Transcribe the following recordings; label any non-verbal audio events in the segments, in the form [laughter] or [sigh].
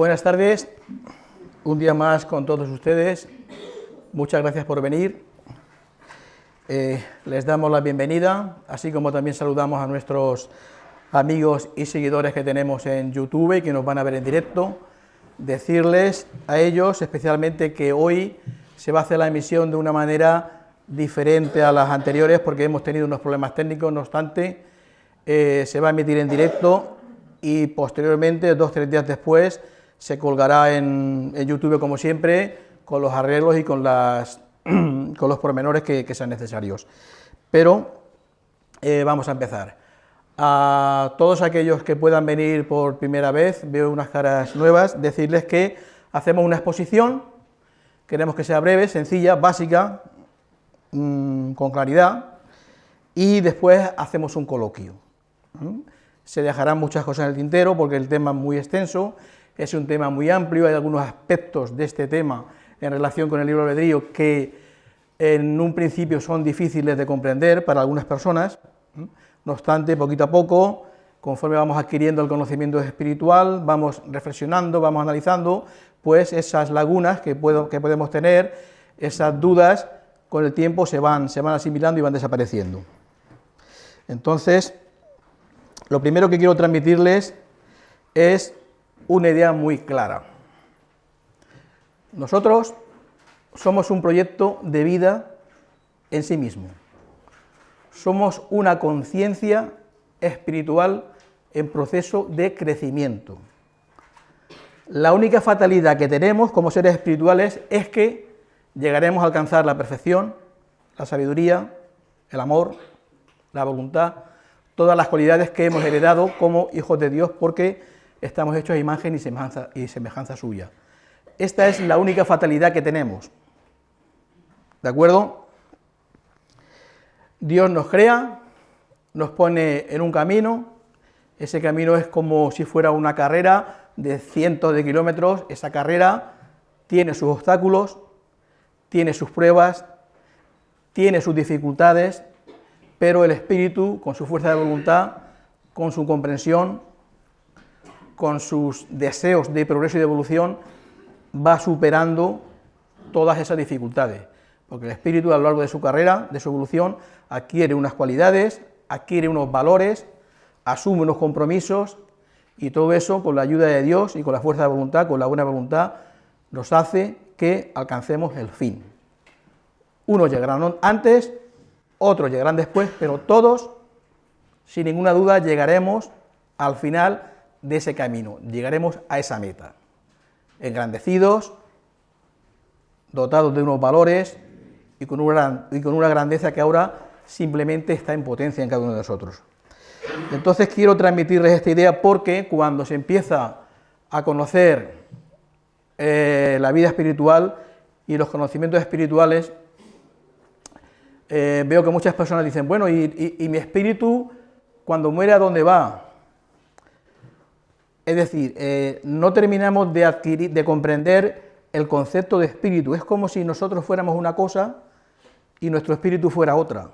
Buenas tardes, un día más con todos ustedes. Muchas gracias por venir. Eh, les damos la bienvenida, así como también saludamos a nuestros amigos y seguidores que tenemos en YouTube y que nos van a ver en directo. Decirles a ellos especialmente que hoy se va a hacer la emisión de una manera diferente a las anteriores porque hemos tenido unos problemas técnicos, no obstante, eh, se va a emitir en directo y posteriormente, dos o tres días después, se colgará en, YouTube como siempre, con los arreglos y con, las, [clears throat] con los pormenores que, sean necesarios. Pero eh, vamos a empezar. A todos aquellos que puedan venir por primera vez, veo unas caras nuevas, decirles que hacemos una exposición, queremos que sea breve, sencilla, básica, mm, con claridad, y después hacemos un coloquio. Se dejarán muchas cosas en el tintero porque el tema es muy extenso, es un tema muy amplio, hay algunos aspectos de este tema en relación con el libro albedrío que en un principio son difíciles de comprender para algunas personas, no obstante, poquito a poco, conforme vamos adquiriendo el conocimiento espiritual, vamos reflexionando, vamos analizando, pues esas lagunas que, que podemos tener, esas dudas, con el tiempo se van, se van asimilando y van desapareciendo. Entonces, lo primero que quiero transmitirles es una idea muy clara. Nosotros somos un proyecto de vida en sí mismo. Somos una conciencia espiritual en proceso de crecimiento. La única fatalidad que tenemos como seres espirituales es que llegaremos a alcanzar la perfección, la sabiduría, el amor, la voluntad, todas las cualidades que hemos heredado como hijos de Dios porque estamos hechos a imagen y semejanza, suya. Esta es la única fatalidad que tenemos. ¿De acuerdo? Dios nos crea, nos pone en un camino, ese camino es como si fuera una carrera de cientos de kilómetros, esa carrera tiene sus obstáculos, tiene sus pruebas, tiene sus dificultades, pero el espíritu, con su fuerza de voluntad, con su comprensión, con sus deseos de progreso y de evolución, va superando todas esas dificultades, porque el espíritu a lo largo de su carrera, de su evolución, adquiere unas cualidades, adquiere unos valores, asume unos compromisos, y todo eso, con la ayuda de Dios y con la fuerza de voluntad, con la buena voluntad, nos hace que alcancemos el fin. Unos llegarán antes, otros llegarán después, pero todos, sin ninguna duda, llegaremos al final de ese camino, llegaremos a esa meta, engrandecidos, dotados de unos valores y con una, y con una grandeza que ahora simplemente está en potencia en cada uno de nosotros. Entonces quiero transmitirles esta idea porque cuando se empieza a conocer eh, la vida espiritual y los conocimientos espirituales, eh, veo que muchas personas dicen, bueno, y, y mi espíritu cuando muere a dónde va? Es decir, eh, no terminamos de adquirir, de comprender el concepto de espíritu. Es como si nosotros fuéramos una cosa y nuestro espíritu fuera otra.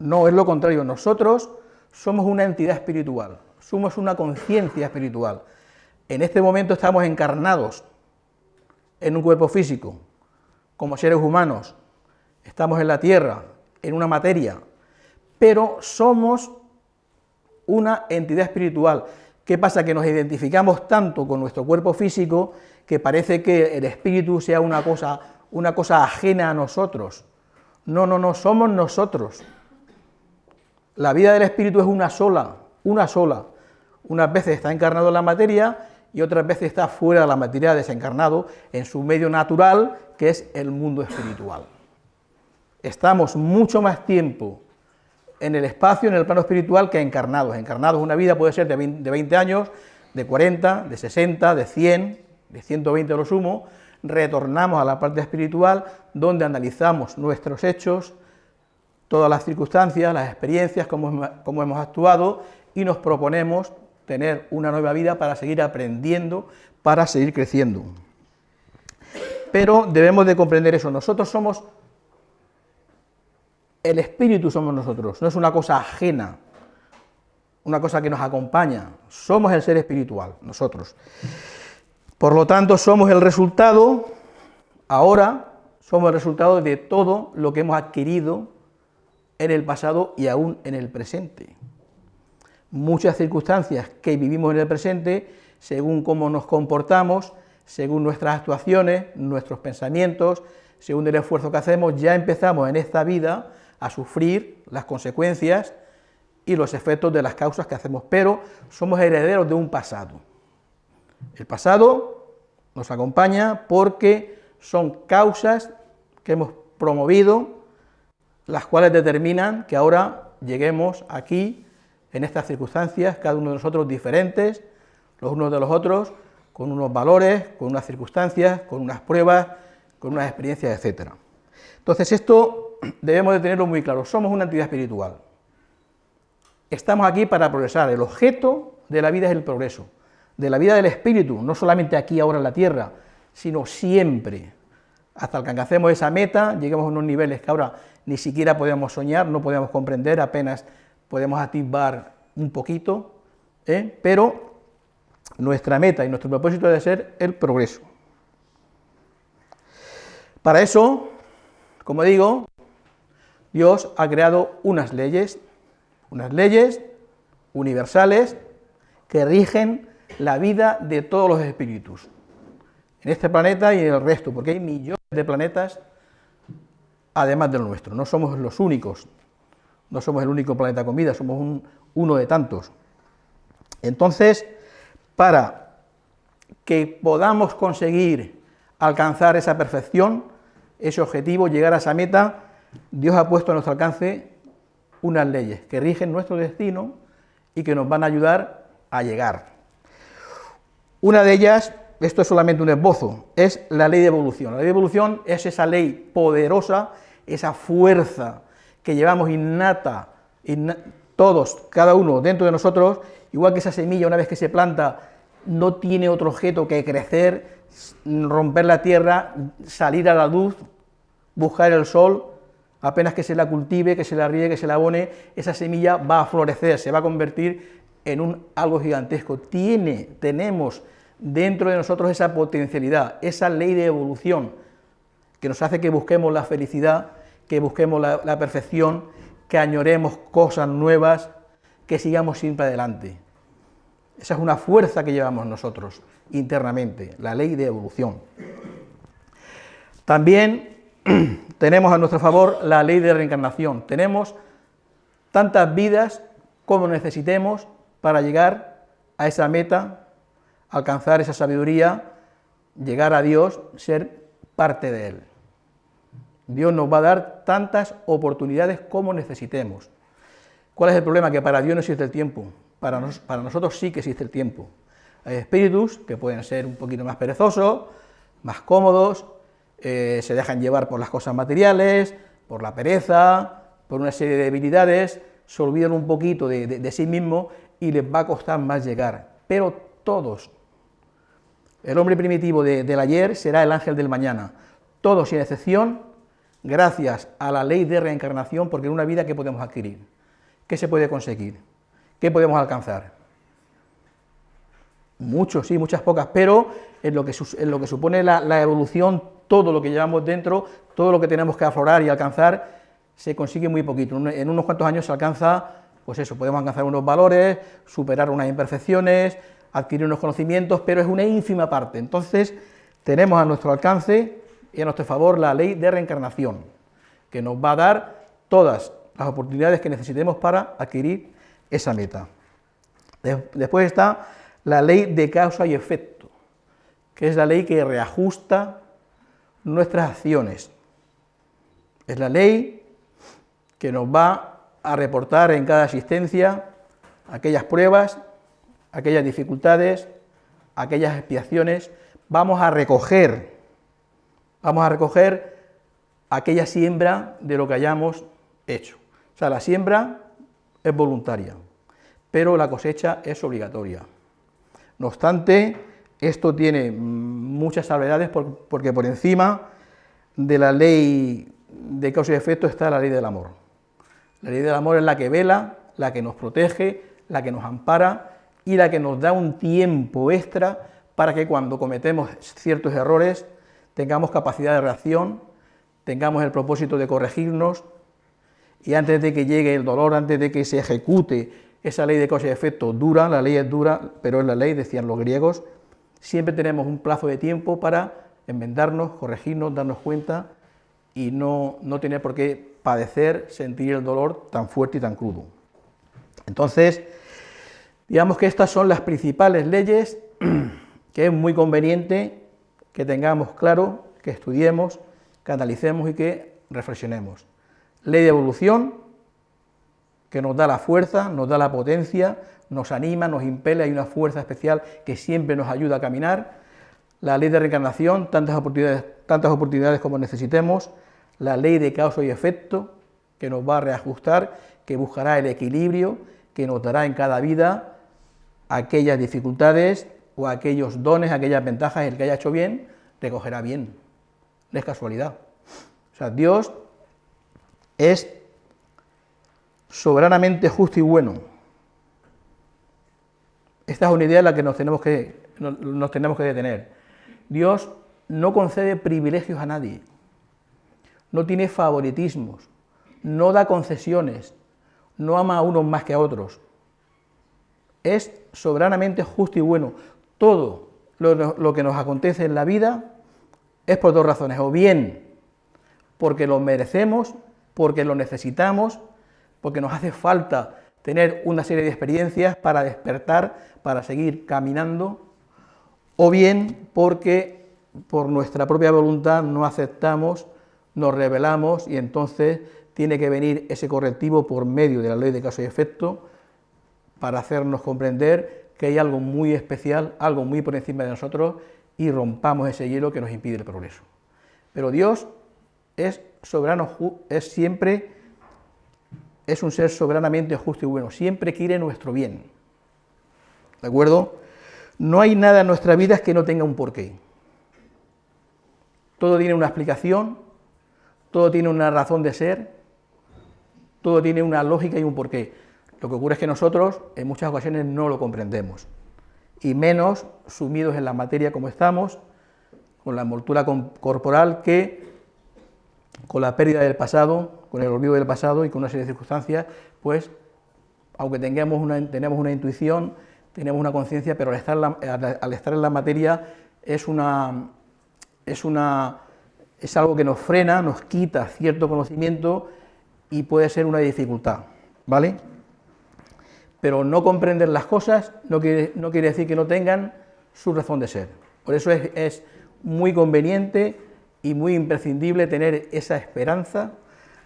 No, es lo contrario. Nosotros somos una entidad espiritual, somos una conciencia espiritual. En este momento estamos encarnados en un cuerpo físico, como seres humanos. Estamos en la tierra, en una materia, pero somos una entidad espiritual. ¿Qué pasa? Que nos identificamos tanto con nuestro cuerpo físico que parece que el espíritu sea una cosa, una cosa ajena a nosotros. No, no, no, somos nosotros. La vida del espíritu es una sola, una sola. Unas veces está encarnado en la materia y otras veces está fuera de la materia, desencarnado, en su medio natural, que es el mundo espiritual. Estamos mucho más tiempo en el espacio, en el plano espiritual, que encarnados. Encarnados, una vida puede ser de 20, años, de 40, de 60, de 100, de 120 a lo sumo, retornamos a la parte espiritual, donde analizamos nuestros hechos, todas las circunstancias, las experiencias, cómo, cómo hemos actuado, y nos proponemos tener una nueva vida para seguir aprendiendo, para seguir creciendo. Pero debemos de comprender eso, nosotros somos el espíritu somos nosotros, no es una cosa ajena. una cosa que nos acompaña, somos el ser espiritual, nosotros. Por lo tanto, somos el resultado, ahora somos el resultado de todo lo que hemos adquirido en el pasado y aún en el presente. Muchas circunstancias que vivimos en el presente, según cómo nos comportamos, según nuestras actuaciones, nuestros pensamientos, según el esfuerzo que hacemos, ya empezamos en esta vida a sufrir las consecuencias y los efectos de las causas que hacemos, pero somos herederos de un pasado. El pasado nos acompaña porque son causas que hemos promovido, las cuales determinan que ahora lleguemos aquí, en estas circunstancias, cada uno de nosotros diferentes, los unos de los otros, con unos valores, con unas circunstancias, con unas pruebas, con unas experiencias, etc. Entonces esto debemos de tenerlo muy claro, somos una entidad espiritual, estamos aquí para progresar, el objeto de la vida es el progreso, de la vida del espíritu, no solamente aquí ahora en la tierra, sino siempre, hasta que alcancemos esa meta, lleguemos a unos niveles que ahora ni siquiera podemos soñar, no podemos comprender, apenas podemos atisbar un poquito, ¿eh? pero nuestra meta y nuestro propósito debe ser el progreso. Para eso, como digo, Dios ha creado unas leyes, unas leyes universales que rigen la vida de todos los espíritus, en este planeta y en el resto, porque hay millones de planetas además del nuestro, no somos los únicos, no somos el único planeta con vida, somos uno de tantos. Entonces, para que podamos conseguir alcanzar esa perfección, ese objetivo, llegar a esa meta, Dios ha puesto a nuestro alcance unas leyes que rigen nuestro destino y que nos van a ayudar a llegar. Una de ellas, esto es solamente un esbozo, es la ley de evolución. La ley de evolución es esa ley poderosa, esa fuerza que llevamos innata, todos, cada uno dentro de nosotros, igual que esa semilla una vez que se planta no tiene otro objeto que crecer, romper la tierra, salir a la luz, buscar el sol, apenas que se la cultive, que se la riegue, que se la abone, esa semilla va a florecer, se va a convertir en un algo gigantesco. Tiene, tenemos dentro de nosotros esa potencialidad, esa ley de evolución, que nos hace que busquemos la felicidad, que busquemos la, la perfección, que añoremos cosas nuevas, que sigamos siempre adelante. Esa es una fuerza que llevamos nosotros internamente, la ley de evolución. También [clears throat] tenemos a nuestro favor la ley de reencarnación. Tenemos tantas vidas como necesitemos para llegar a esa meta, alcanzar esa sabiduría, llegar a Dios, ser parte de Él. Dios nos va a dar tantas oportunidades como necesitemos. ¿Cuál es el problema? Que para Dios no existe el tiempo, para, nosotros sí que existe el tiempo. Hay espíritus que pueden ser un poquito más perezosos, más cómodos, eh, se dejan llevar por las cosas materiales, por la pereza, por una serie de debilidades, se olvidan un poquito de, sí mismo y les va a costar más llegar. Pero todos, el hombre primitivo del ayer será el ángel del mañana, todos sin excepción, gracias a la ley de reencarnación, porque en una vida ¿qué podemos adquirir? ¿Qué se puede conseguir? ¿Qué podemos alcanzar? Muchos, sí, muchas pocas, pero en lo que, lo que supone la evolución todo lo que llevamos dentro, todo lo que tenemos que aflorar y alcanzar, se consigue muy poquito. En unos cuantos años se alcanza, pues eso, podemos alcanzar unos valores, superar unas imperfecciones, adquirir unos conocimientos, pero es una ínfima parte. Entonces, tenemos a nuestro alcance y a nuestro favor la ley de reencarnación, que nos va a dar todas las oportunidades que necesitemos para adquirir esa meta. Después está la ley de causa y efecto, que es la ley que reajusta nuestras acciones. Es la ley que nos va a reportar en cada asistencia aquellas pruebas, aquellas dificultades, aquellas expiaciones. Vamos a recoger, vamos a recoger aquella siembra de lo que hayamos hecho. O sea, la siembra es voluntaria, pero la cosecha es obligatoria. No obstante, esto tiene muchas salvedades porque por encima de la ley de causa y efecto está la ley del amor. La ley del amor es la que vela, la que nos protege, la que nos ampara y la que nos da un tiempo extra para que cuando cometemos ciertos errores tengamos capacidad de reacción, tengamos el propósito de corregirnos y antes de que llegue el dolor, antes de que se ejecute esa ley de causa y efecto dura, la ley es dura, pero es la ley, decían los griegos, siempre tenemos un plazo de tiempo para enmendarnos, corregirnos, darnos cuenta y no, no tener por qué padecer, sentir el dolor tan fuerte y tan crudo. Entonces, digamos que estas son las principales leyes [clears throat] que es muy conveniente que tengamos claro, que estudiemos, que analicemos y que reflexionemos. Ley de evolución, que nos da la fuerza, nos da la potencia, nos anima, nos impele, hay una fuerza especial que siempre nos ayuda a caminar. La ley de reencarnación, tantas oportunidades, tantas oportunidades como necesitemos. La ley de causa y efecto, que nos va a reajustar, que buscará el equilibrio, que nos dará en cada vida aquellas dificultades o aquellos dones, aquellas ventajas, el que haya hecho bien, recogerá bien. No es casualidad. O sea, Dios es soberanamente justo y bueno. Esta es una idea en la que nos tenemos que, nos tenemos que detener. Dios no concede privilegios a nadie, no tiene favoritismos, no da concesiones, no ama a unos más que a otros. Es soberanamente justo y bueno. Todo lo, que nos acontece en la vida es por dos razones, o bien porque lo merecemos, porque lo necesitamos, porque nos hace falta tener una serie de experiencias para despertar, para seguir caminando, o bien porque por nuestra propia voluntad no aceptamos, nos rebelamos y entonces tiene que venir ese correctivo por medio de la ley de caso y efecto para hacernos comprender que hay algo muy especial, algo muy por encima de nosotros y rompamos ese hielo que nos impide el progreso. Pero Dios es soberano, es siempre, es un ser soberanamente justo y bueno, siempre quiere nuestro bien. ¿De acuerdo? No hay nada en nuestra vida que no tenga un porqué. Todo tiene una explicación, todo tiene una razón de ser, todo tiene una lógica y un porqué. Lo que ocurre es que nosotros en muchas ocasiones no lo comprendemos, y menos sumidos en la materia como estamos, con la envoltura corporal que, con la pérdida del pasado, con el olvido del pasado y con una serie de circunstancias, pues, aunque tengamos una, tenemos una intuición, tenemos una conciencia, pero al estar, en la materia es una, es una es algo que nos frena, nos quita cierto conocimiento y puede ser una dificultad, ¿vale? pero no comprender las cosas no quiere decir que no tengan su razón de ser. Por eso es, muy conveniente y muy imprescindible tener esa esperanza,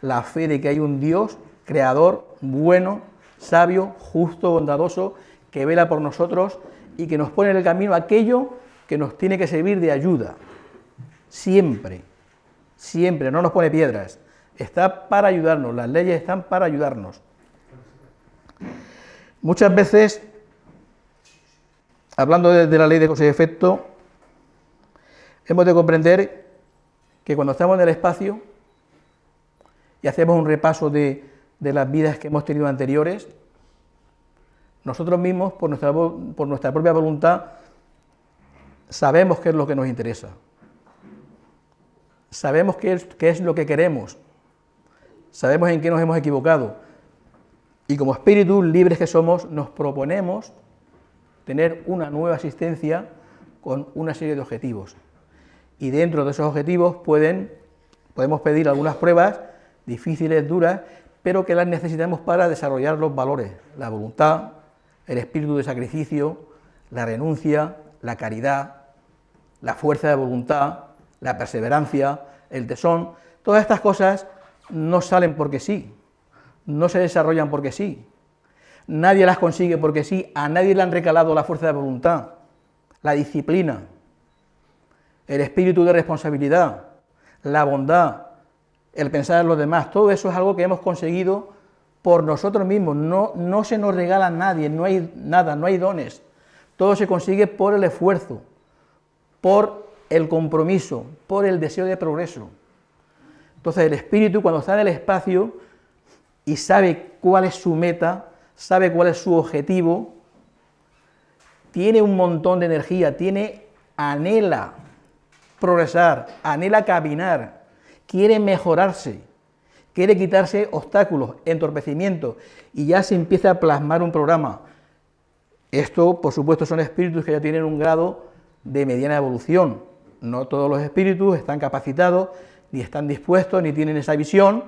la fe de que hay un Dios creador, bueno, sabio, justo, bondadoso, que vela por nosotros y que nos pone en el camino aquello que nos tiene que servir de ayuda. Siempre, siempre, no nos pone piedras. Está para ayudarnos, las leyes están para ayudarnos. Muchas veces, hablando de, la ley de causa y efecto, hemos de comprender que cuando estamos en el espacio y hacemos un repaso de, las vidas que hemos tenido anteriores, nosotros mismos, por nuestra, por nuestra propia voluntad, sabemos qué es lo que nos interesa, sabemos qué es, qué es lo que queremos, sabemos en qué nos hemos equivocado, y como espíritus libres que somos, nos proponemos tener una nueva existencia con una serie de objetivos. Y dentro de esos objetivos pueden, podemos pedir algunas pruebas difíciles, duras, pero que las necesitamos para desarrollar los valores, la voluntad, el espíritu de sacrificio, la renuncia, la caridad, la fuerza de voluntad, la perseverancia, el tesón. Todas estas cosas no salen porque sí, no se desarrollan porque sí. Nadie las consigue porque sí, a nadie le han recalado la fuerza de voluntad, la disciplina, el espíritu de responsabilidad, la bondad, el pensar en los demás, todo eso es algo que hemos conseguido por nosotros mismos, no, no se nos regala nadie, no hay nada, no hay dones, todo se consigue por el esfuerzo, por el compromiso, por el deseo de progreso. Entonces el espíritu cuando está en el espacio y sabe cuál es su meta, sabe cuál es su objetivo, tiene un montón de energía, tiene, anhela progresar, anhela caminar, quiere mejorarse, quiere quitarse obstáculos, entorpecimientos, y ya se empieza a plasmar un programa. Esto, por supuesto, son espíritus que ya tienen un grado de mediana evolución. No todos los espíritus están capacitados, ni están dispuestos, ni tienen esa visión.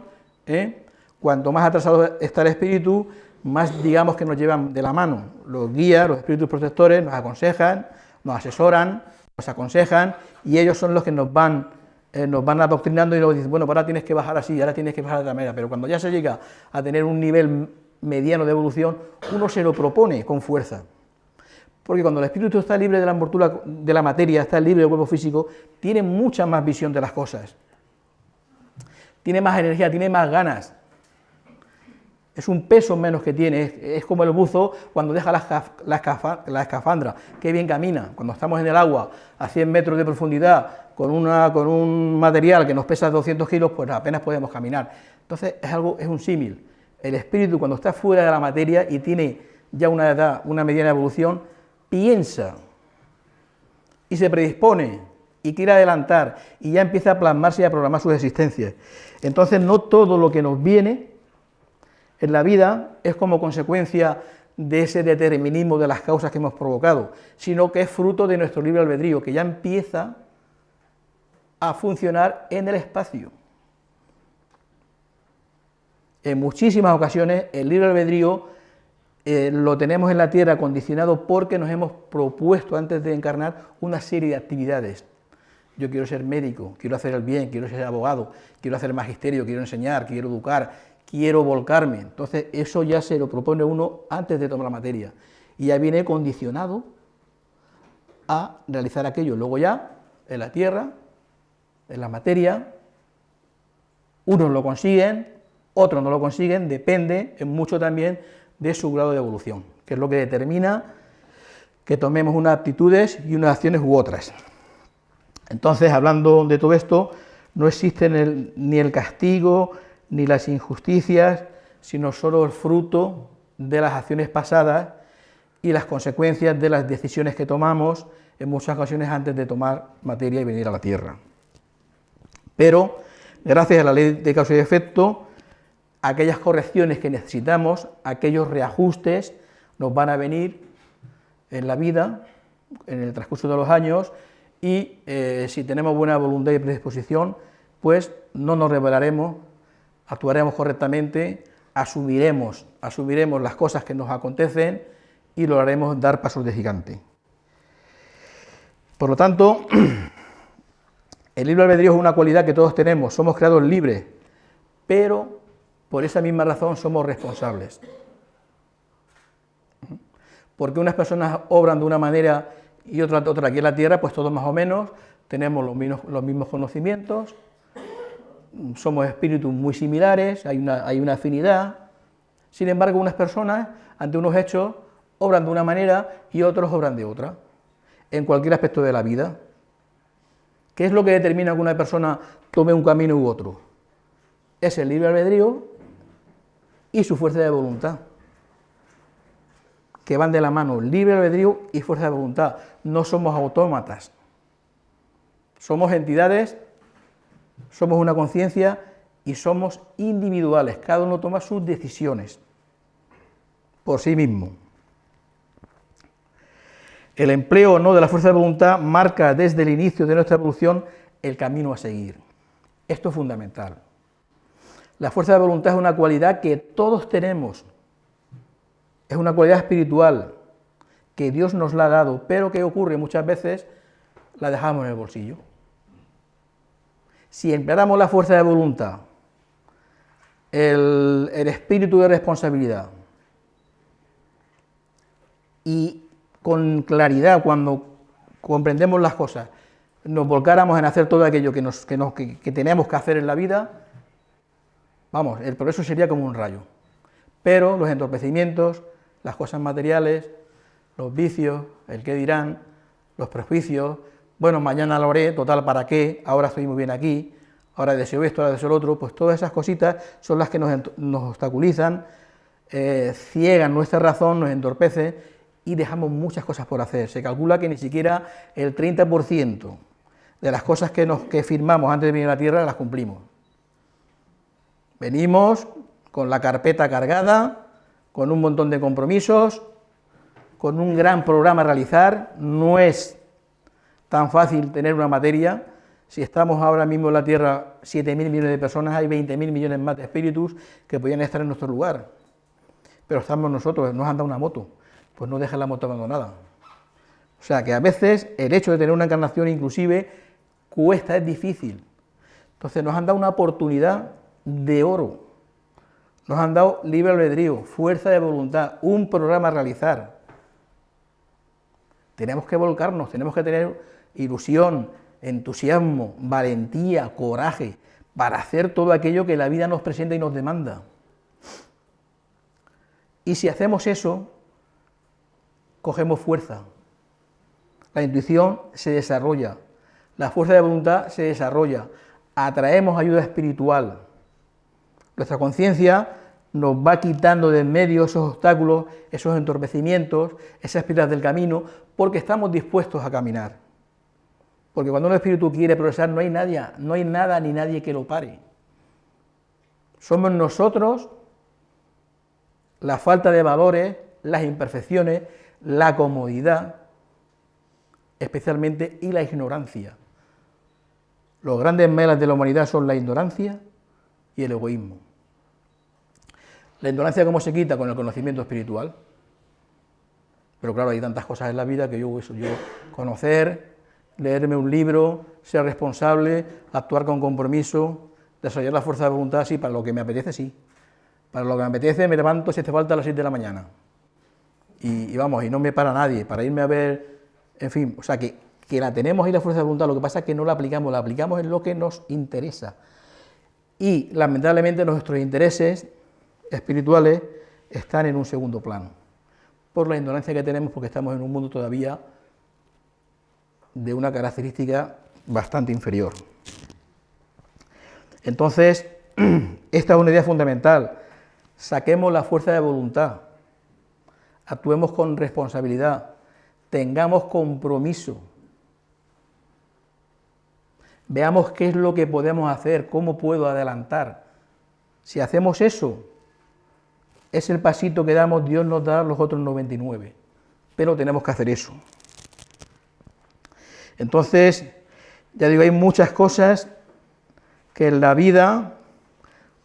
¿eh? Cuanto más atrasado está el espíritu, más digamos que nos llevan de la mano. Los guías, los espíritus protectores nos aconsejan, nos asesoran, nos aconsejan, y ellos son los que nos van, eh, nos van adoctrinando y nos dicen, bueno, pues ahora tienes que bajar así, ahora tienes que bajar de otra manera, pero cuando ya se llega a tener un nivel mediano de evolución, uno se lo propone con fuerza. Porque cuando el espíritu está libre de la envoltura de la materia, está libre del cuerpo físico, tiene mucha más visión de las cosas. Tiene más energía, tiene más ganas. Es un peso menos que tiene, es, como el buzo cuando deja la, escafandra, qué bien camina. Cuando estamos en el agua a 100 metros de profundidad con, una, con un material que nos pesa 200 kilos, pues apenas podemos caminar. Entonces es, algo, es un símil. El espíritu cuando está fuera de la materia y tiene ya una edad, una mediana evolución, piensa y se predispone y quiere adelantar y ya empieza a plasmarse y a programar sus existencias. Entonces no todo lo que nos viene en la vida es como consecuencia de ese determinismo de las causas que hemos provocado, sino que es fruto de nuestro libre albedrío, que ya empieza a funcionar en el espacio. En muchísimas ocasiones el libre albedrío eh, lo tenemos en la Tierra condicionado porque nos hemos propuesto antes de encarnar una serie de actividades. Yo quiero ser médico, quiero hacer el bien, quiero ser abogado, quiero hacer magisterio, quiero enseñar, quiero educar, quiero volcarme. Entonces eso ya se lo propone uno antes de tomar la materia y ya viene condicionado a realizar aquello. Luego ya, en la tierra, en la materia, unos lo consiguen, otros no lo consiguen, depende en mucho también de su grado de evolución, que es lo que determina que tomemos unas actitudes y unas acciones u otras. Entonces, hablando de todo esto, no existe ni el castigo, ni las injusticias, sino solo el fruto de las acciones pasadas y las consecuencias de las decisiones que tomamos en muchas ocasiones antes de tomar materia y venir a la Tierra. Pero, gracias a la ley de causa y efecto, aquellas correcciones que necesitamos, aquellos reajustes, nos van a venir en la vida, en el transcurso de los años, y eh, si tenemos buena voluntad y predisposición, pues no nos rebelaremos actuaremos correctamente, asumiremos, asumiremos las cosas que nos acontecen y lograremos dar pasos de gigante. Por lo tanto, [clears throat] el libre albedrío es una cualidad que todos tenemos, somos creados libres, pero por esa misma razón somos responsables. Porque unas personas obran de una manera y otra, otra aquí en la tierra, pues todos más o menos tenemos los mismos, los mismos conocimientos, somos espíritus muy similares, hay una, hay una afinidad, sin embargo unas personas ante unos hechos obran de una manera y otros obran de otra, en cualquier aspecto de la vida. ¿Qué es lo que determina que una persona tome un camino u otro? Es el libre albedrío y su fuerza de voluntad, que van de la mano, libre albedrío y fuerza de voluntad. No somos autómatas, somos entidades somos una conciencia y somos individuales, cada uno toma sus decisiones por sí mismo. El empleo o no de la fuerza de voluntad marca desde el inicio de nuestra evolución el camino a seguir. Esto es fundamental. La fuerza de voluntad es una cualidad que todos tenemos, es una cualidad espiritual que Dios nos la ha dado, pero que ocurre muchas veces la dejamos en el bolsillo. Si empleáramos la fuerza de voluntad, el, espíritu de responsabilidad y con claridad cuando comprendemos las cosas, nos volcáramos en hacer todo aquello que, nos, que, tenemos que hacer en la vida, vamos, el progreso sería como un rayo. Pero los entorpecimientos, las cosas materiales, los vicios, el qué dirán, los prejuicios, bueno, mañana lo haré, total, ¿para qué? Ahora estoy muy bien aquí, ahora deseo esto, ahora deseo lo otro, pues todas esas cositas son las que nos, obstaculizan eh, ciegan nuestra razón, nos entorpece y dejamos muchas cosas por hacer. Se calcula que ni siquiera el 30% de las cosas que, nos, que firmamos antes de venir a la Tierra las cumplimos. Venimos con la carpeta cargada, con un montón de compromisos, con un gran programa a realizar, no es tan fácil tener una materia, si estamos ahora mismo en la Tierra 7.000 millones de personas, hay 20.000 millones más de espíritus que podrían estar en nuestro lugar, pero estamos nosotros, nos han dado una moto, pues no dejen la moto abandonada. O sea que a veces el hecho de tener una encarnación inclusive cuesta, es difícil. Entonces nos han dado una oportunidad de oro, nos han dado libre albedrío, fuerza de voluntad, un programa a realizar. Tenemos que volcarnos, tenemos que tener ilusión, entusiasmo, valentía, coraje, para hacer todo aquello que la vida nos presenta y nos demanda. Y si hacemos eso, cogemos fuerza. La intuición se desarrolla, la fuerza de voluntad se desarrolla, atraemos ayuda espiritual. Nuestra conciencia nos va quitando de en medio esos obstáculos, esos entorpecimientos, esas piedras del camino, porque estamos dispuestos a caminar. Porque cuando un espíritu quiere progresar no hay nadie, no hay nada ni nadie que lo pare. Somos nosotros la falta de valores, las imperfecciones, la comodidad, especialmente, y la ignorancia. Los grandes melas de la humanidad son la ignorancia y el egoísmo. La ignorancia, ¿cómo se quita? Con el conocimiento espiritual. Pero claro, hay tantas cosas en la vida que yo, eso, yo conocer, leerme un libro, ser responsable, actuar con compromiso, desarrollar la fuerza de voluntad, sí, para lo que me apetece, sí. Para lo que me apetece me levanto si hace falta a las 7 de la mañana. Y, vamos, y no me para nadie, para irme a ver, en fin, o sea, que, que la tenemos ahí la fuerza de voluntad, lo que pasa es que no la aplicamos, la aplicamos en lo que nos interesa. Y lamentablemente nuestros intereses espirituales están en un segundo plano, por la ignorancia que tenemos, porque estamos en un mundo todavía de una característica bastante inferior. Entonces, [clears throat] esta es una idea fundamental. Saquemos la fuerza de voluntad, actuemos con responsabilidad, tengamos compromiso, veamos qué es lo que podemos hacer, cómo puedo adelantar. Si hacemos eso, es el pasito que damos, Dios nos da los otros 99, pero tenemos que hacer eso. Entonces, ya digo, hay muchas cosas que en la vida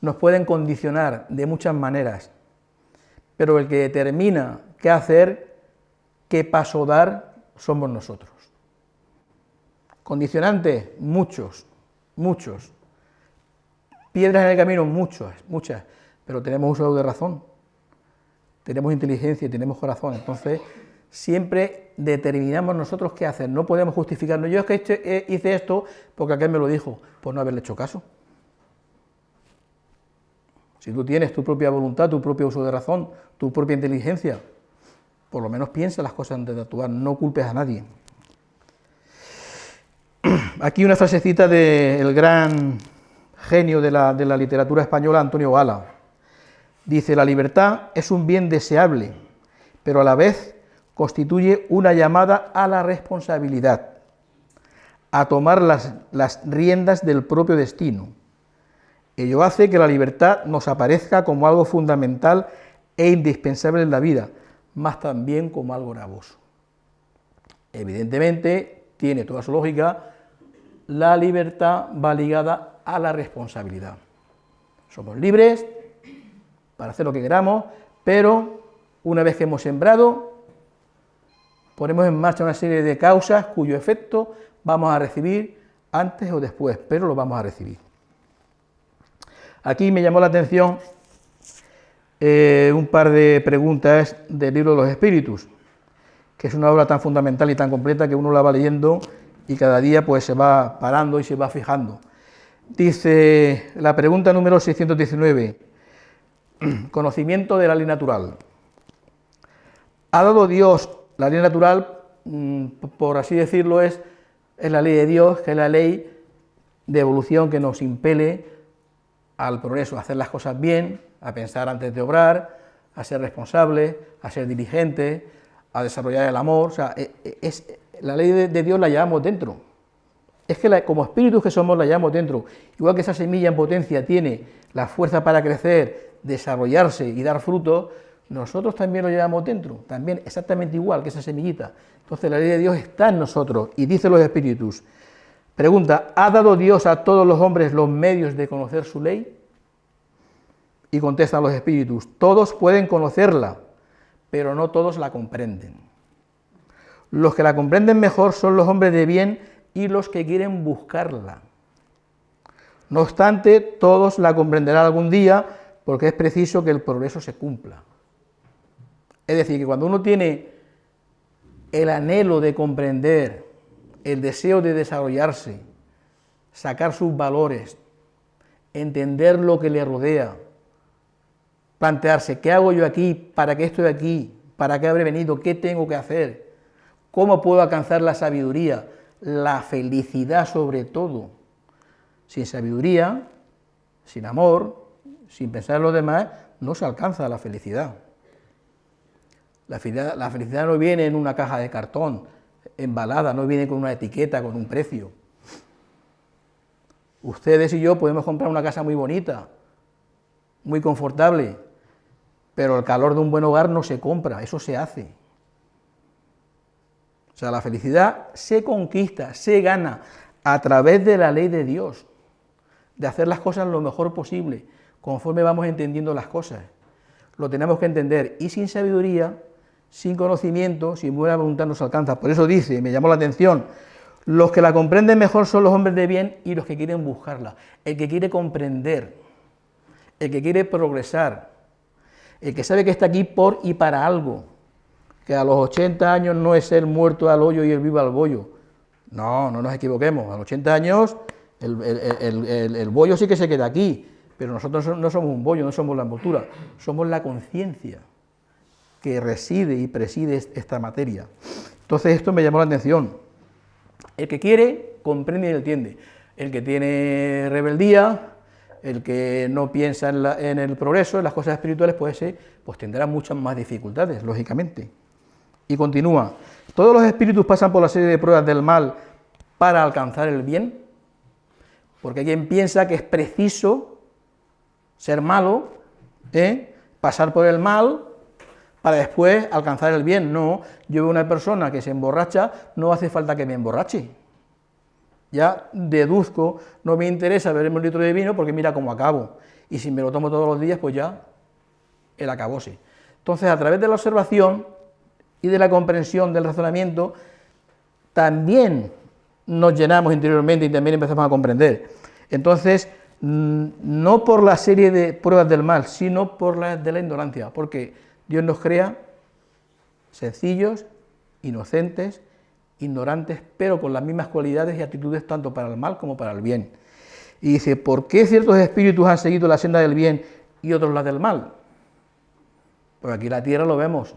nos pueden condicionar de muchas maneras, pero el que determina qué hacer, qué paso dar, somos nosotros. Condicionantes, muchos, muchos. Piedras en el camino, muchas, muchas, pero tenemos uso de razón, tenemos inteligencia y tenemos corazón, entonces siempre determinamos nosotros qué hacer, no podemos justificarnos, yo es que eh, hice esto porque aquel me lo dijo, por no haberle hecho caso. Si tú tienes tu propia voluntad, tu propio uso de razón, tu propia inteligencia, por lo menos piensa las cosas antes de actuar, no culpes a nadie. [clears throat] Aquí una frasecita del gran genio de la, literatura española, Antonio Gala. Dice, la libertad es un bien deseable, pero a la vez constituye una llamada a la responsabilidad, a tomar las, las riendas del propio destino. Ello hace que la libertad nos aparezca como algo fundamental e indispensable en la vida, más también como algo gravoso. Evidentemente, tiene toda su lógica, la libertad va ligada a la responsabilidad. Somos libres para hacer lo que queramos, pero una vez que hemos sembrado, ponemos en marcha una serie de causas cuyo efecto vamos a recibir antes o después, pero lo vamos a recibir. Aquí me llamó la atención eh, un par de preguntas del libro de los espíritus, que es una obra tan fundamental y tan completa que uno la va leyendo y cada día pues se va parando y se va fijando. Dice la pregunta número 619, [clears throat] conocimiento de la ley natural. ¿Ha dado Dios la ley natural, mm, por así decirlo, es, es la ley de Dios, que es la ley de evolución que nos impele al progreso, a hacer las cosas bien, a pensar antes de obrar, a ser responsable, a ser diligente, a desarrollar el amor. O sea, e, e, es, la ley de, Dios la llevamos dentro. Es que como espíritus que somos la llevamos dentro. Igual que esa semilla en potencia tiene la fuerza para crecer, desarrollarse y dar fruto, nosotros también lo llevamos dentro, también exactamente igual que esa semillita. Entonces la ley de Dios está en nosotros y dice los espíritus. Pregunta, ¿ha dado Dios a todos los hombres los medios de conocer su ley? Y contestan los espíritus, todos pueden conocerla, pero no todos la comprenden. Los que la comprenden mejor son los hombres de bien y los que quieren buscarla. No obstante, todos la comprenderán algún día porque es preciso que el progreso se cumpla. Es decir, que cuando uno tiene el anhelo de comprender, el deseo de desarrollarse, sacar sus valores, entender lo que le rodea, plantearse, ¿qué hago yo aquí? ¿Para qué estoy aquí? ¿Para qué habré venido? ¿Qué tengo que hacer? ¿Cómo puedo alcanzar la sabiduría? La felicidad sobre todo. Sin sabiduría, sin amor, sin pensar en los demás, no se alcanza la felicidad. La felicidad, la felicidad no viene en una caja de cartón, embalada, no viene con una etiqueta, con un precio. Ustedes y yo podemos comprar una casa muy bonita, muy confortable, pero el calor de un buen hogar no se compra, eso se hace. O sea, la felicidad se conquista, se gana a través de la ley de Dios, de hacer las cosas lo mejor posible, conforme vamos entendiendo las cosas. Lo tenemos que entender y sin sabiduría sin conocimiento, sin buena voluntad no se alcanza. Por eso dice, me llamó la atención, los que la comprenden mejor son los hombres de bien y los que quieren buscarla. El que quiere comprender, el que quiere progresar, el que sabe que está aquí por y para algo, que a los 80 años no es el muerto al hoyo y el vivo al bollo. No, no nos equivoquemos, a los 80 años el, el bollo sí que se queda aquí, pero nosotros no somos un bollo, no somos la envoltura, somos la conciencia que reside y preside esta materia. Entonces esto me llamó la atención. El que quiere, comprende y entiende. El que tiene rebeldía, el que no piensa en, el progreso, en las cosas espirituales, pues, pues tendrá muchas más dificultades, lógicamente. Y continúa, todos los espíritus pasan por la serie de pruebas del mal para alcanzar el bien, porque hay quien piensa que es preciso ser malo, ¿eh? pasar por el mal, para después alcanzar el bien. No, yo veo una persona que se emborracha, no hace falta que me emborrache. Ya deduzco, no me interesa beberme un litro de vino porque mira cómo acabo. Y si me lo tomo todos los días, pues ya el acabose. Entonces, a través de la observación y de la comprensión del razonamiento, también nos llenamos interiormente y también empezamos a comprender. Entonces, mm, no por la serie de pruebas del mal, sino por la de la ignorancia, porque Dios nos crea sencillos, inocentes, ignorantes, pero con las mismas cualidades y actitudes tanto para el mal como para el bien. Y dice, ¿por qué ciertos espíritus han seguido la senda del bien y otros la del mal? Pues aquí en la tierra lo vemos.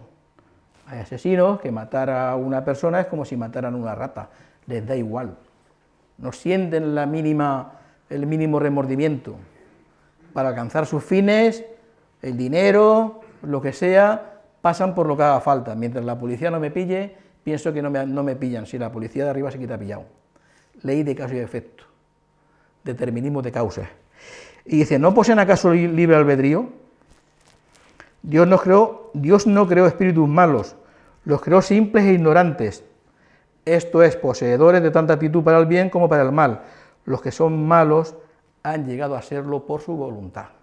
Hay asesinos que matar a una persona es como si mataran a una rata, les da igual. No sienten la mínima, el mínimo remordimiento. Para alcanzar sus fines, el dinero, lo que sea, pasan por lo que haga falta. Mientras la policía no me pille, pienso que no me, no me pillan, si la policía de arriba se quita pillado. Ley de caso y efecto, determinismo de causas. Y dice, ¿no poseen acaso libre albedrío? Dios no creó, Dios no creó espíritus malos, los creó simples e ignorantes. Esto es, poseedores de tanta actitud para el bien como para el mal. Los que son malos han llegado a serlo por su voluntad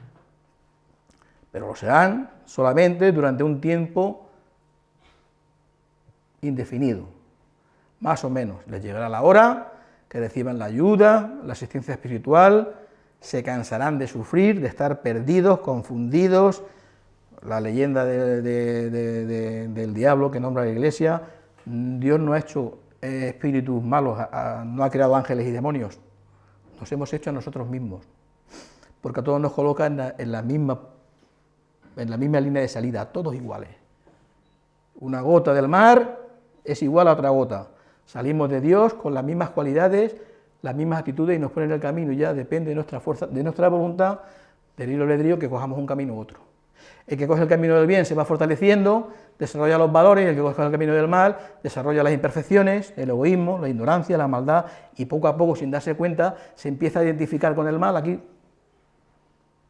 pero lo serán solamente durante un tiempo indefinido, más o menos. Les llegará la hora que reciban la ayuda, la asistencia espiritual, se cansarán de sufrir, de estar perdidos, confundidos, la leyenda del diablo que nombra la iglesia, Dios no ha hecho espíritus malos, no ha creado ángeles y demonios, nos hemos hecho a nosotros mismos, porque a todos nos coloca en la, en la misma en la misma línea de salida, todos iguales. Una gota del mar es igual a otra gota. Salimos de Dios con las mismas cualidades, las mismas actitudes y nos ponen en el camino y ya depende de nuestra fuerza, de nuestra voluntad, del hilo albedrío, que cojamos un camino u otro. El que coge el camino del bien se va fortaleciendo, desarrolla los valores, el que coge el camino del mal desarrolla las imperfecciones, el egoísmo, la ignorancia, la maldad, y poco a poco, sin darse cuenta, se empieza a identificar con el mal aquí,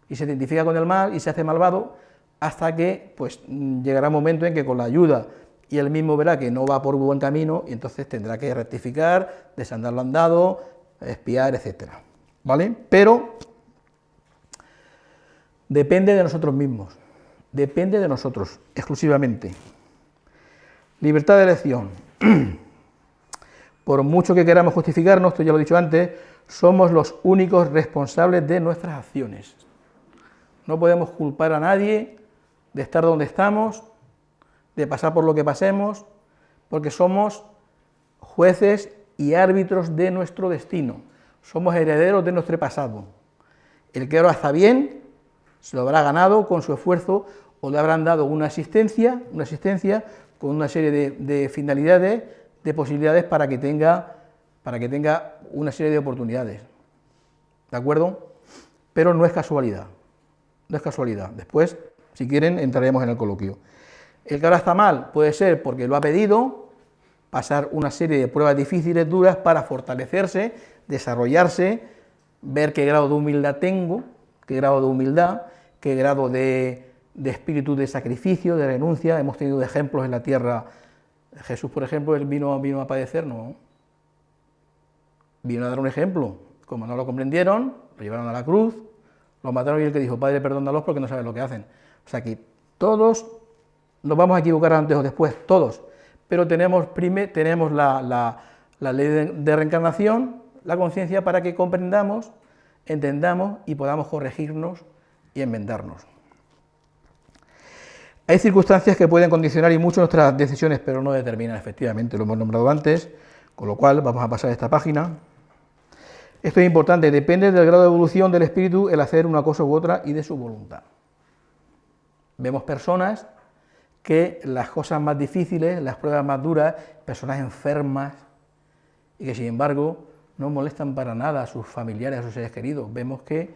y se identifica con el mal y se hace malvado, hasta que pues, llegará un momento en que con la ayuda y él mismo verá que no va por buen camino y entonces tendrá que rectificar, desandar lo andado, espiar, etc. ¿Vale? Pero depende de nosotros mismos, depende de nosotros exclusivamente. Libertad de elección. [clears throat] Por mucho que queramos justificarnos, esto ya lo he dicho antes, somos los únicos responsables de nuestras acciones. No podemos culpar a nadie de estar donde estamos, de pasar por lo que pasemos, porque somos jueces y árbitros de nuestro destino, somos herederos de nuestro pasado. El que ahora está bien, se lo habrá ganado con su esfuerzo o le habrán dado una asistencia, una asistencia con una serie de, finalidades, de posibilidades para que, tenga, para que tenga una serie de oportunidades. ¿De acuerdo? Pero no es casualidad, no es casualidad. Después, si quieren, entraremos en el coloquio. El que ahora está mal puede ser porque lo ha pedido, pasar una serie de pruebas difíciles, duras, para fortalecerse, desarrollarse, ver qué grado de humildad tengo, qué grado de humildad, qué grado de, espíritu de sacrificio, de renuncia. Hemos tenido ejemplos en la tierra. Jesús, por ejemplo, él vino, vino a padecer, no. Vino a dar un ejemplo. Como no lo comprendieron, lo llevaron a la cruz, lo mataron y el que dijo, Padre, perdónalos porque no saben lo que hacen. O sea que todos nos vamos a equivocar antes o después, todos, pero tenemos, tenemos la, ley de, reencarnación, la conciencia para que comprendamos, entendamos y podamos corregirnos y enmendarnos. Hay circunstancias que pueden condicionar y mucho nuestras decisiones, pero no determinan efectivamente, lo hemos nombrado antes, con lo cual vamos a pasar a esta página. Esto es importante, depende del grado de evolución del espíritu el hacer una cosa u otra y de su voluntad. Vemos personas que las cosas más difíciles, las pruebas más duras, personas enfermas, y que sin embargo no molestan para nada a sus familiares, a sus seres queridos. Vemos que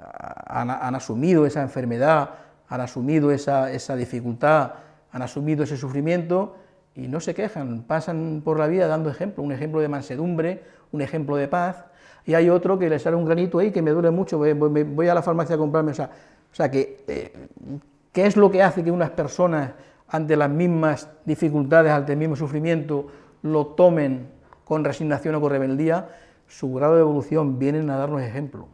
ah, han, asumido esa enfermedad, han asumido esa, esa, dificultad, han asumido ese sufrimiento y no se quejan, pasan por la vida dando ejemplo, un ejemplo de mansedumbre, un ejemplo de paz, y hay otro que le sale un granito ahí que me duele mucho, voy, a la farmacia a comprarme, o sea, o sea que eh, ¿Qué es lo que hace que unas personas, ante las mismas dificultades, ante el mismo sufrimiento, lo tomen con resignación o con rebeldía? Su grado de evolución vienen a darnos ejemplo.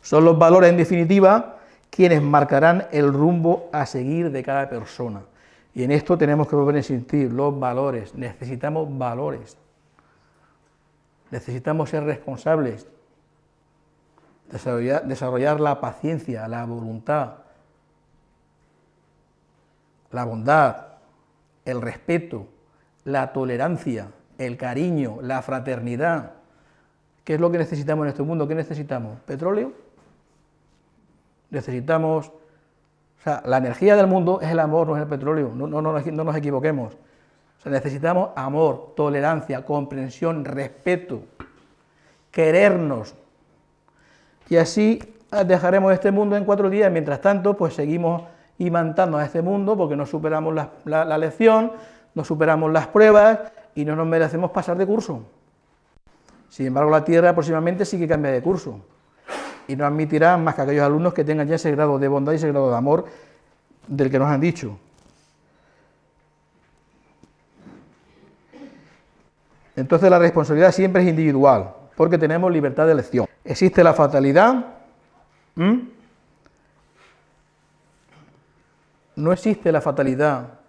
Son los valores, en definitiva, quienes marcarán el rumbo a seguir de cada persona. Y en esto tenemos que volver a insistir, los valores, necesitamos valores, necesitamos ser responsables, desarrollar, la paciencia, la voluntad, la bondad, el respeto, la tolerancia, el cariño, la fraternidad. ¿Qué es lo que necesitamos en este mundo? ¿Qué necesitamos? ¿Petróleo? Necesitamos... O sea, la energía del mundo es el amor, no es el petróleo, no, no, no nos equivoquemos. O sea, necesitamos amor, tolerancia, comprensión, respeto, querernos, y así ah, dejaremos este mundo en cuatro días, mientras tanto, pues seguimos imantando a este mundo porque no superamos la, lección, no superamos las pruebas y no nos merecemos pasar de curso. Sin embargo, la Tierra próximamente sí que cambia de curso y no admitirá más que aquellos alumnos que tengan ya ese grado de bondad y ese grado de amor del que nos han dicho. Entonces la responsabilidad siempre es individual, porque tenemos libertad de elección. Existe la fatalidad, no existe la fatalidad,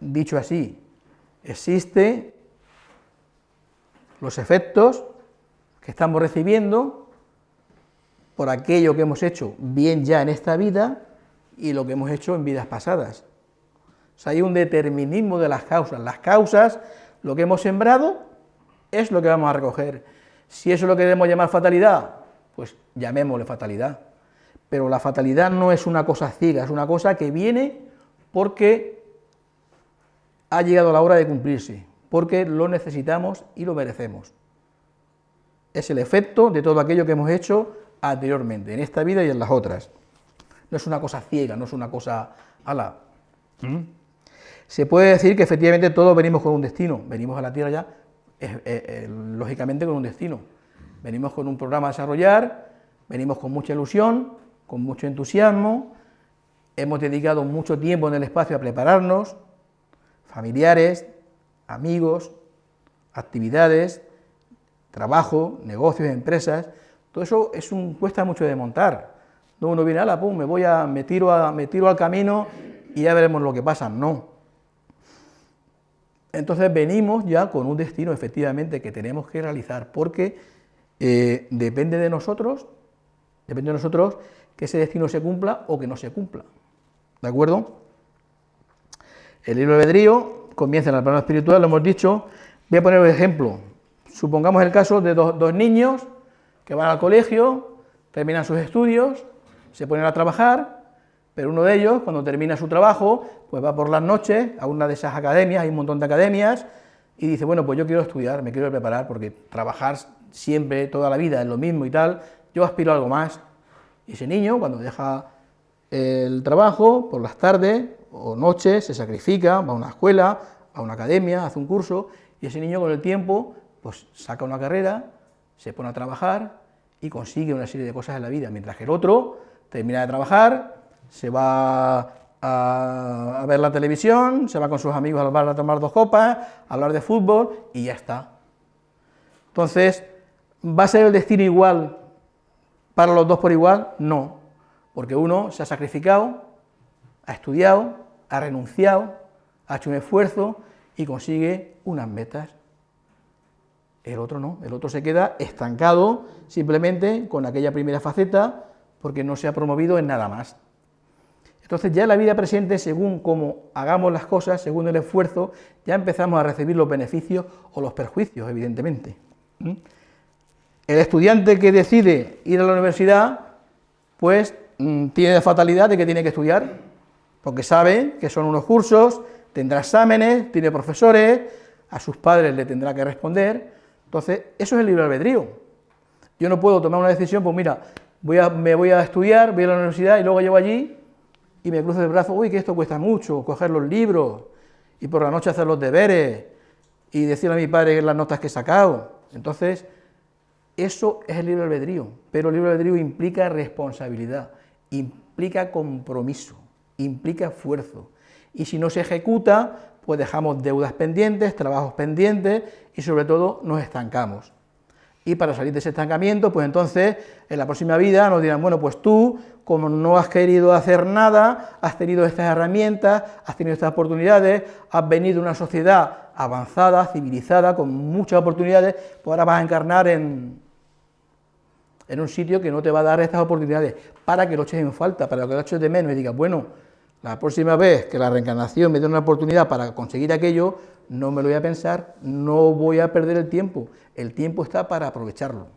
dicho así, existe los efectos que estamos recibiendo por aquello que hemos hecho bien ya en esta vida y lo que hemos hecho en vidas pasadas. O sea, hay un determinismo de las causas. Las causas, lo que hemos sembrado, es lo que vamos a recoger. Si eso es lo que debemos llamar fatalidad, pues llamémosle fatalidad. Pero la fatalidad no es una cosa ciega, es una cosa que viene porque ha llegado la hora de cumplirse, porque lo necesitamos y lo merecemos. Es el efecto de todo aquello que hemos hecho anteriormente, en esta vida y en las otras. no es una cosa ciega, no es una cosa ala. ¿Mm? Se puede decir que efectivamente todos venimos con un destino, venimos a la Tierra ya, lógicamente con un destino. Venimos con un programa a desarrollar, venimos con mucha ilusión, con mucho entusiasmo, hemos dedicado mucho tiempo en el espacio a prepararnos, familiares, amigos, actividades, trabajo, negocios, empresas, todo eso es un, cuesta mucho de montar. No uno viene, a la pum, me voy a, me tiro, a, me tiro al camino y ya veremos lo que pasa. No. Entonces venimos ya con un destino efectivamente que tenemos que realizar, porque eh, depende de nosotros, depende de nosotros que ese destino se cumpla o que no se cumpla. ¿De acuerdo? El libro de albedrío comienza en el plano espiritual, lo hemos dicho. Voy a poner un ejemplo. Supongamos el caso de dos niños que van al colegio, terminan sus estudios, se ponen a trabajar, pero uno de ellos, cuando termina su trabajo, pues va por las noches a una de esas academias, hay un montón de academias, y dice, bueno, pues yo quiero estudiar, me quiero preparar, porque trabajar siempre, toda la vida, es lo mismo y tal, yo aspiro a algo más. Y ese niño, cuando deja el trabajo, por las tardes o noches, se sacrifica, va a una escuela, a una academia, hace un curso, y ese niño con el tiempo, pues saca una carrera, se pone a trabajar y consigue una serie de cosas en la vida, mientras que el otro termina de trabajar, se va a, ver la televisión, se va con sus amigos al bar a tomar dos copas, a hablar de fútbol y ya está. Entonces, ¿va a ser el destino igual para los dos por igual? No, porque uno se ha sacrificado, ha estudiado, ha renunciado, ha hecho un esfuerzo y consigue unas metas. El otro no, el otro se queda estancado simplemente con aquella primera faceta porque no se ha promovido en nada más. Entonces ya en la vida presente, según cómo hagamos las cosas, según el esfuerzo, ya empezamos a recibir los beneficios o los perjuicios, evidentemente. ¿Mm? El estudiante que decide ir a la universidad, pues mm, tiene la fatalidad de que tiene que estudiar, porque sabe que son unos cursos, tendrá exámenes, tiene profesores, a sus padres le tendrá que responder, entonces eso es el libre albedrío. Yo no puedo tomar una decisión, pues mira, voy a, me voy a estudiar, voy a la universidad y luego llego allí y me cruzo el brazo, uy, que esto cuesta mucho, coger los libros y por la noche hacer los deberes y decirle a mi padre las notas que he sacado. Entonces, eso es el libre albedrío, pero el libre albedrío implica responsabilidad, implica compromiso, implica esfuerzo. Y si no se ejecuta, pues dejamos deudas pendientes, trabajos pendientes y sobre todo nos estancamos y para salir de ese estancamiento, pues entonces en la próxima vida nos dirán, bueno, pues tú, como no has querido hacer nada, has tenido estas herramientas, has tenido estas oportunidades, has venido de una sociedad avanzada, civilizada, con muchas oportunidades, pues ahora vas a encarnar en, en un sitio que no te va a dar estas oportunidades, para que lo eches en falta, para que lo eches de menos y digas, bueno, la próxima vez que la reencarnación me dé una oportunidad para conseguir aquello, no me lo voy a pensar, no voy a perder el tiempo, el tiempo está para aprovecharlo.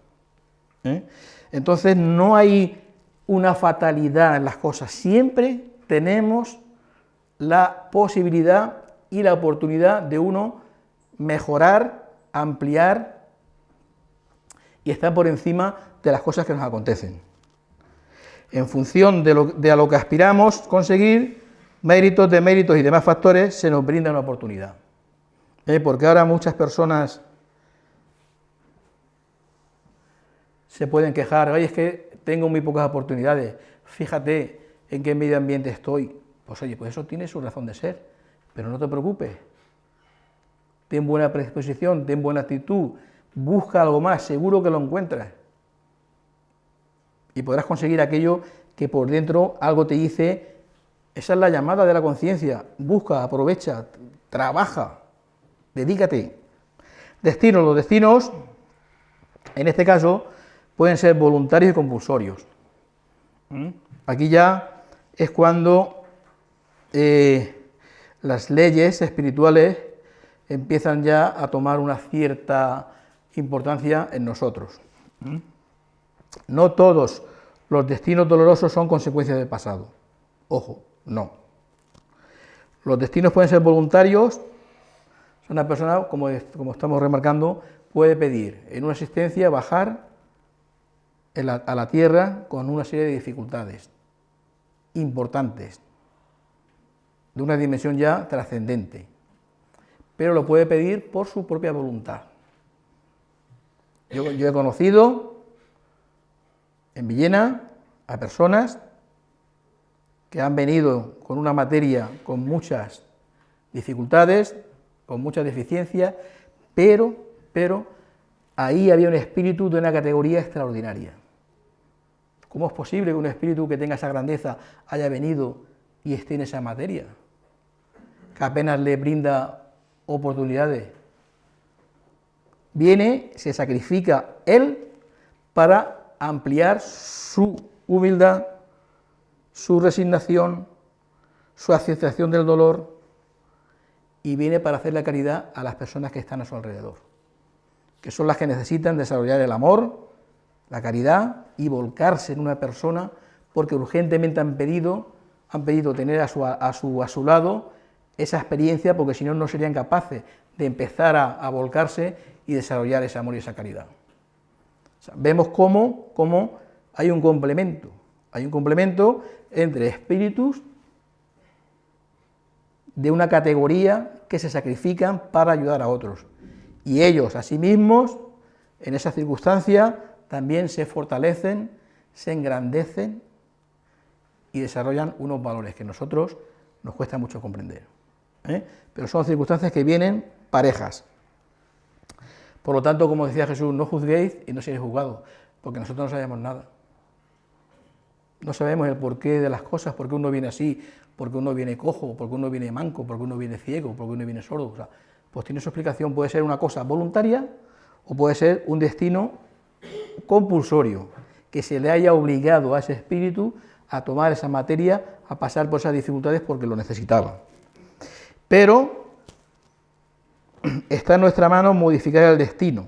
¿eh? Entonces no hay una fatalidad en las cosas, siempre tenemos la posibilidad y la oportunidad de uno mejorar, ampliar y estar por encima de las cosas que nos acontecen. En función de, lo, a lo que aspiramos conseguir, méritos, deméritos y demás factores, se nos brinda una oportunidad. ¿Eh? Porque ahora muchas personas se pueden quejar, oye, es que tengo muy pocas oportunidades, fíjate en qué medio ambiente estoy. Pues oye, pues eso tiene su razón de ser, pero no te preocupes. Ten buena predisposición, ten buena actitud, busca algo más, seguro que lo encuentras. Y podrás conseguir aquello que por dentro algo te dice, esa es la llamada de la conciencia, busca, aprovecha, trabaja, dedícate. Destinos, los destinos, en este caso, pueden ser voluntarios y compulsorios. ¿Mm? Aquí ya es cuando eh, las leyes espirituales empiezan ya a tomar una cierta importancia en nosotros. ¿Mm? No todos los destinos dolorosos son consecuencias del pasado. Ojo, no. Los destinos pueden ser voluntarios. Una persona, como, como estamos remarcando, puede pedir en una existencia bajar a la tierra con una serie de dificultades. importantes, de una dimensión ya trascendente, pero lo puede pedir por su propia voluntad. Yo, he conocido en Villena a personas que han venido con una materia con muchas dificultades, con muchas deficiencias, pero, pero ahí había un espíritu de una categoría extraordinaria. ¿Cómo es posible que un espíritu que tenga esa grandeza haya venido y esté en esa materia? Que apenas le brinda oportunidades. Viene, se sacrifica él para ampliar su humildad, su resignación, su aceptación del dolor, y viene para hacer la caridad a las personas que están a su alrededor, que son las que necesitan desarrollar el amor, la caridad y volcarse en una persona porque urgentemente han pedido, han pedido tener a su, a su, a su lado esa experiencia porque si no, no serían capaces de empezar a, volcarse y desarrollar ese amor y esa caridad. vemos cómo, cómo hay un complemento, hay un complemento entre espíritus de una categoría que se sacrifican para ayudar a otros. Y ellos, a sí mismos, en esa circunstancia, también se fortalecen, se engrandecen y desarrollan unos valores que a nosotros nos cuesta mucho comprender. ¿eh? Pero son circunstancias que vienen parejas. Por lo tanto, como decía Jesús, no juzguéis y no seréis juzgados, porque nosotros no sabemos nada. No sabemos el porqué de las cosas, por qué uno viene así, por qué uno viene cojo, por qué uno viene manco, por qué uno viene ciego, por qué uno viene sordo. pues tiene su explicación, puede ser una cosa voluntaria o puede ser un destino compulsorio, que se le haya obligado a ese espíritu a tomar esa materia, a pasar por esas dificultades porque lo necesitaba. Pero [clears throat] está en nuestra mano modificar el destino,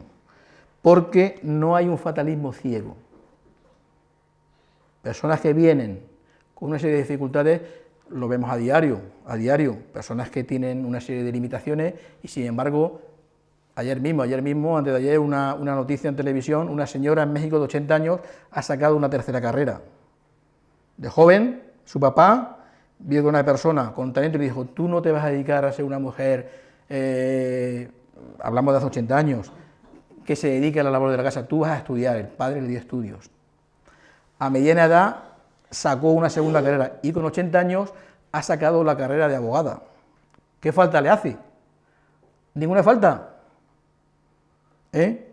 porque no hay un fatalismo ciego. Personas que vienen con una serie de dificultades, lo vemos a diario, a diario, personas que tienen una serie de limitaciones y sin embargo Ayer mismo, ayer mismo, antes de ayer, una, noticia en televisión, una señora en México de 80 años ha sacado una tercera carrera. De joven, su papá vio que una persona con talento y le dijo, tú no te vas a dedicar a ser una mujer, eh, hablamos de hace 80 años, que se dedique a la labor de la casa, tú vas a estudiar, el padre le dio estudios. A mediana edad sacó una segunda carrera y con 80 años ha sacado la carrera de abogada. ¿Qué falta le hace? Ninguna falta, ¿eh?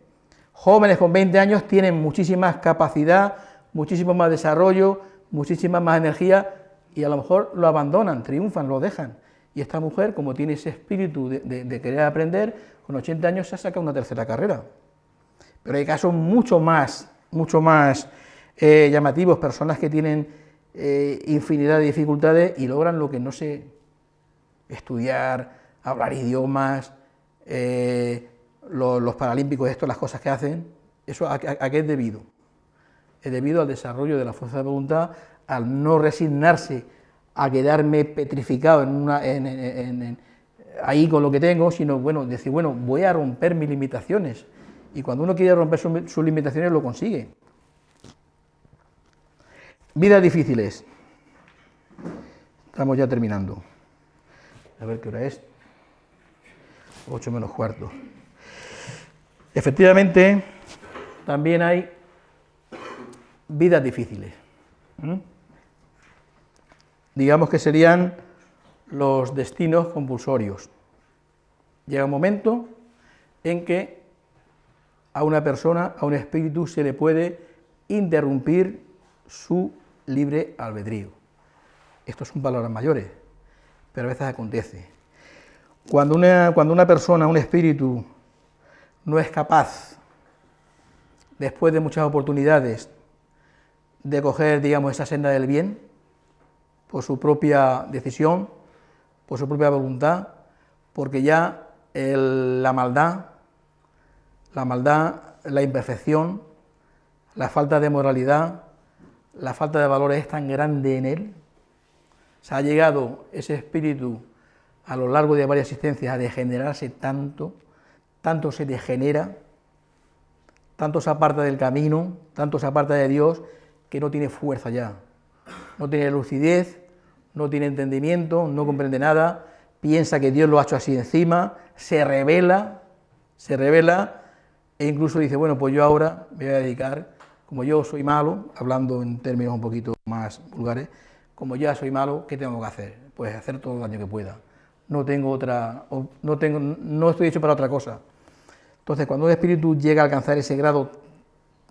Jóvenes con 20 años tienen muchísima capacidad, muchísimo más desarrollo, muchísima más energía y a lo mejor lo abandonan, triunfan, lo dejan. Y esta mujer, como tiene ese espíritu de, querer aprender, con 80 años se ha sacado una tercera carrera. Pero hay casos mucho más, mucho más eh, llamativos, personas que tienen eh, infinidad de dificultades y logran lo que no sé, estudiar, hablar idiomas, los, paralímpicos, esto, las cosas que hacen, ¿eso a, qué es debido? Es debido al desarrollo de la fuerza de voluntad, al no resignarse a quedarme petrificado en una, ahí con lo que tengo, sino bueno, decir, bueno, voy a romper mis limitaciones. Y cuando uno quiere romper sus limitaciones, lo consigue. Vidas difíciles. Estamos ya terminando. A ver qué hora es. 8 menos cuarto. Efectivamente, también hay vidas difíciles. Digamos que serían los destinos compulsorios. Llega un momento en que a una persona, a un espíritu, se le puede interrumpir su libre albedrío. Estos son palabras mayores, pero a veces acontece. Cuando una, cuando una persona, un espíritu, no es capaz, después de muchas oportunidades, de coger, digamos, esa senda del bien, por su propia decisión, por su propia voluntad, porque ya la maldad, la maldad, la imperfección, la falta de moralidad, la falta de valores es tan grande en él, se ha llegado ese espíritu a lo largo de varias existencias a degenerarse tanto, tanto se degenera, tanto se aparta del camino, tanto se aparta de Dios, que no tiene fuerza ya. no tiene lucidez, no tiene entendimiento, no comprende nada, piensa que Dios lo ha hecho así encima, se revela, se revela e incluso dice, bueno, pues yo ahora me voy a dedicar, como yo soy malo, hablando en términos un poquito más vulgares, como ya soy malo, ¿qué tengo que hacer? Pues hacer todo el daño que pueda. No tengo otra, no, tengo, no estoy hecho para otra cosa. Entonces, cuando un espíritu llega a alcanzar ese grado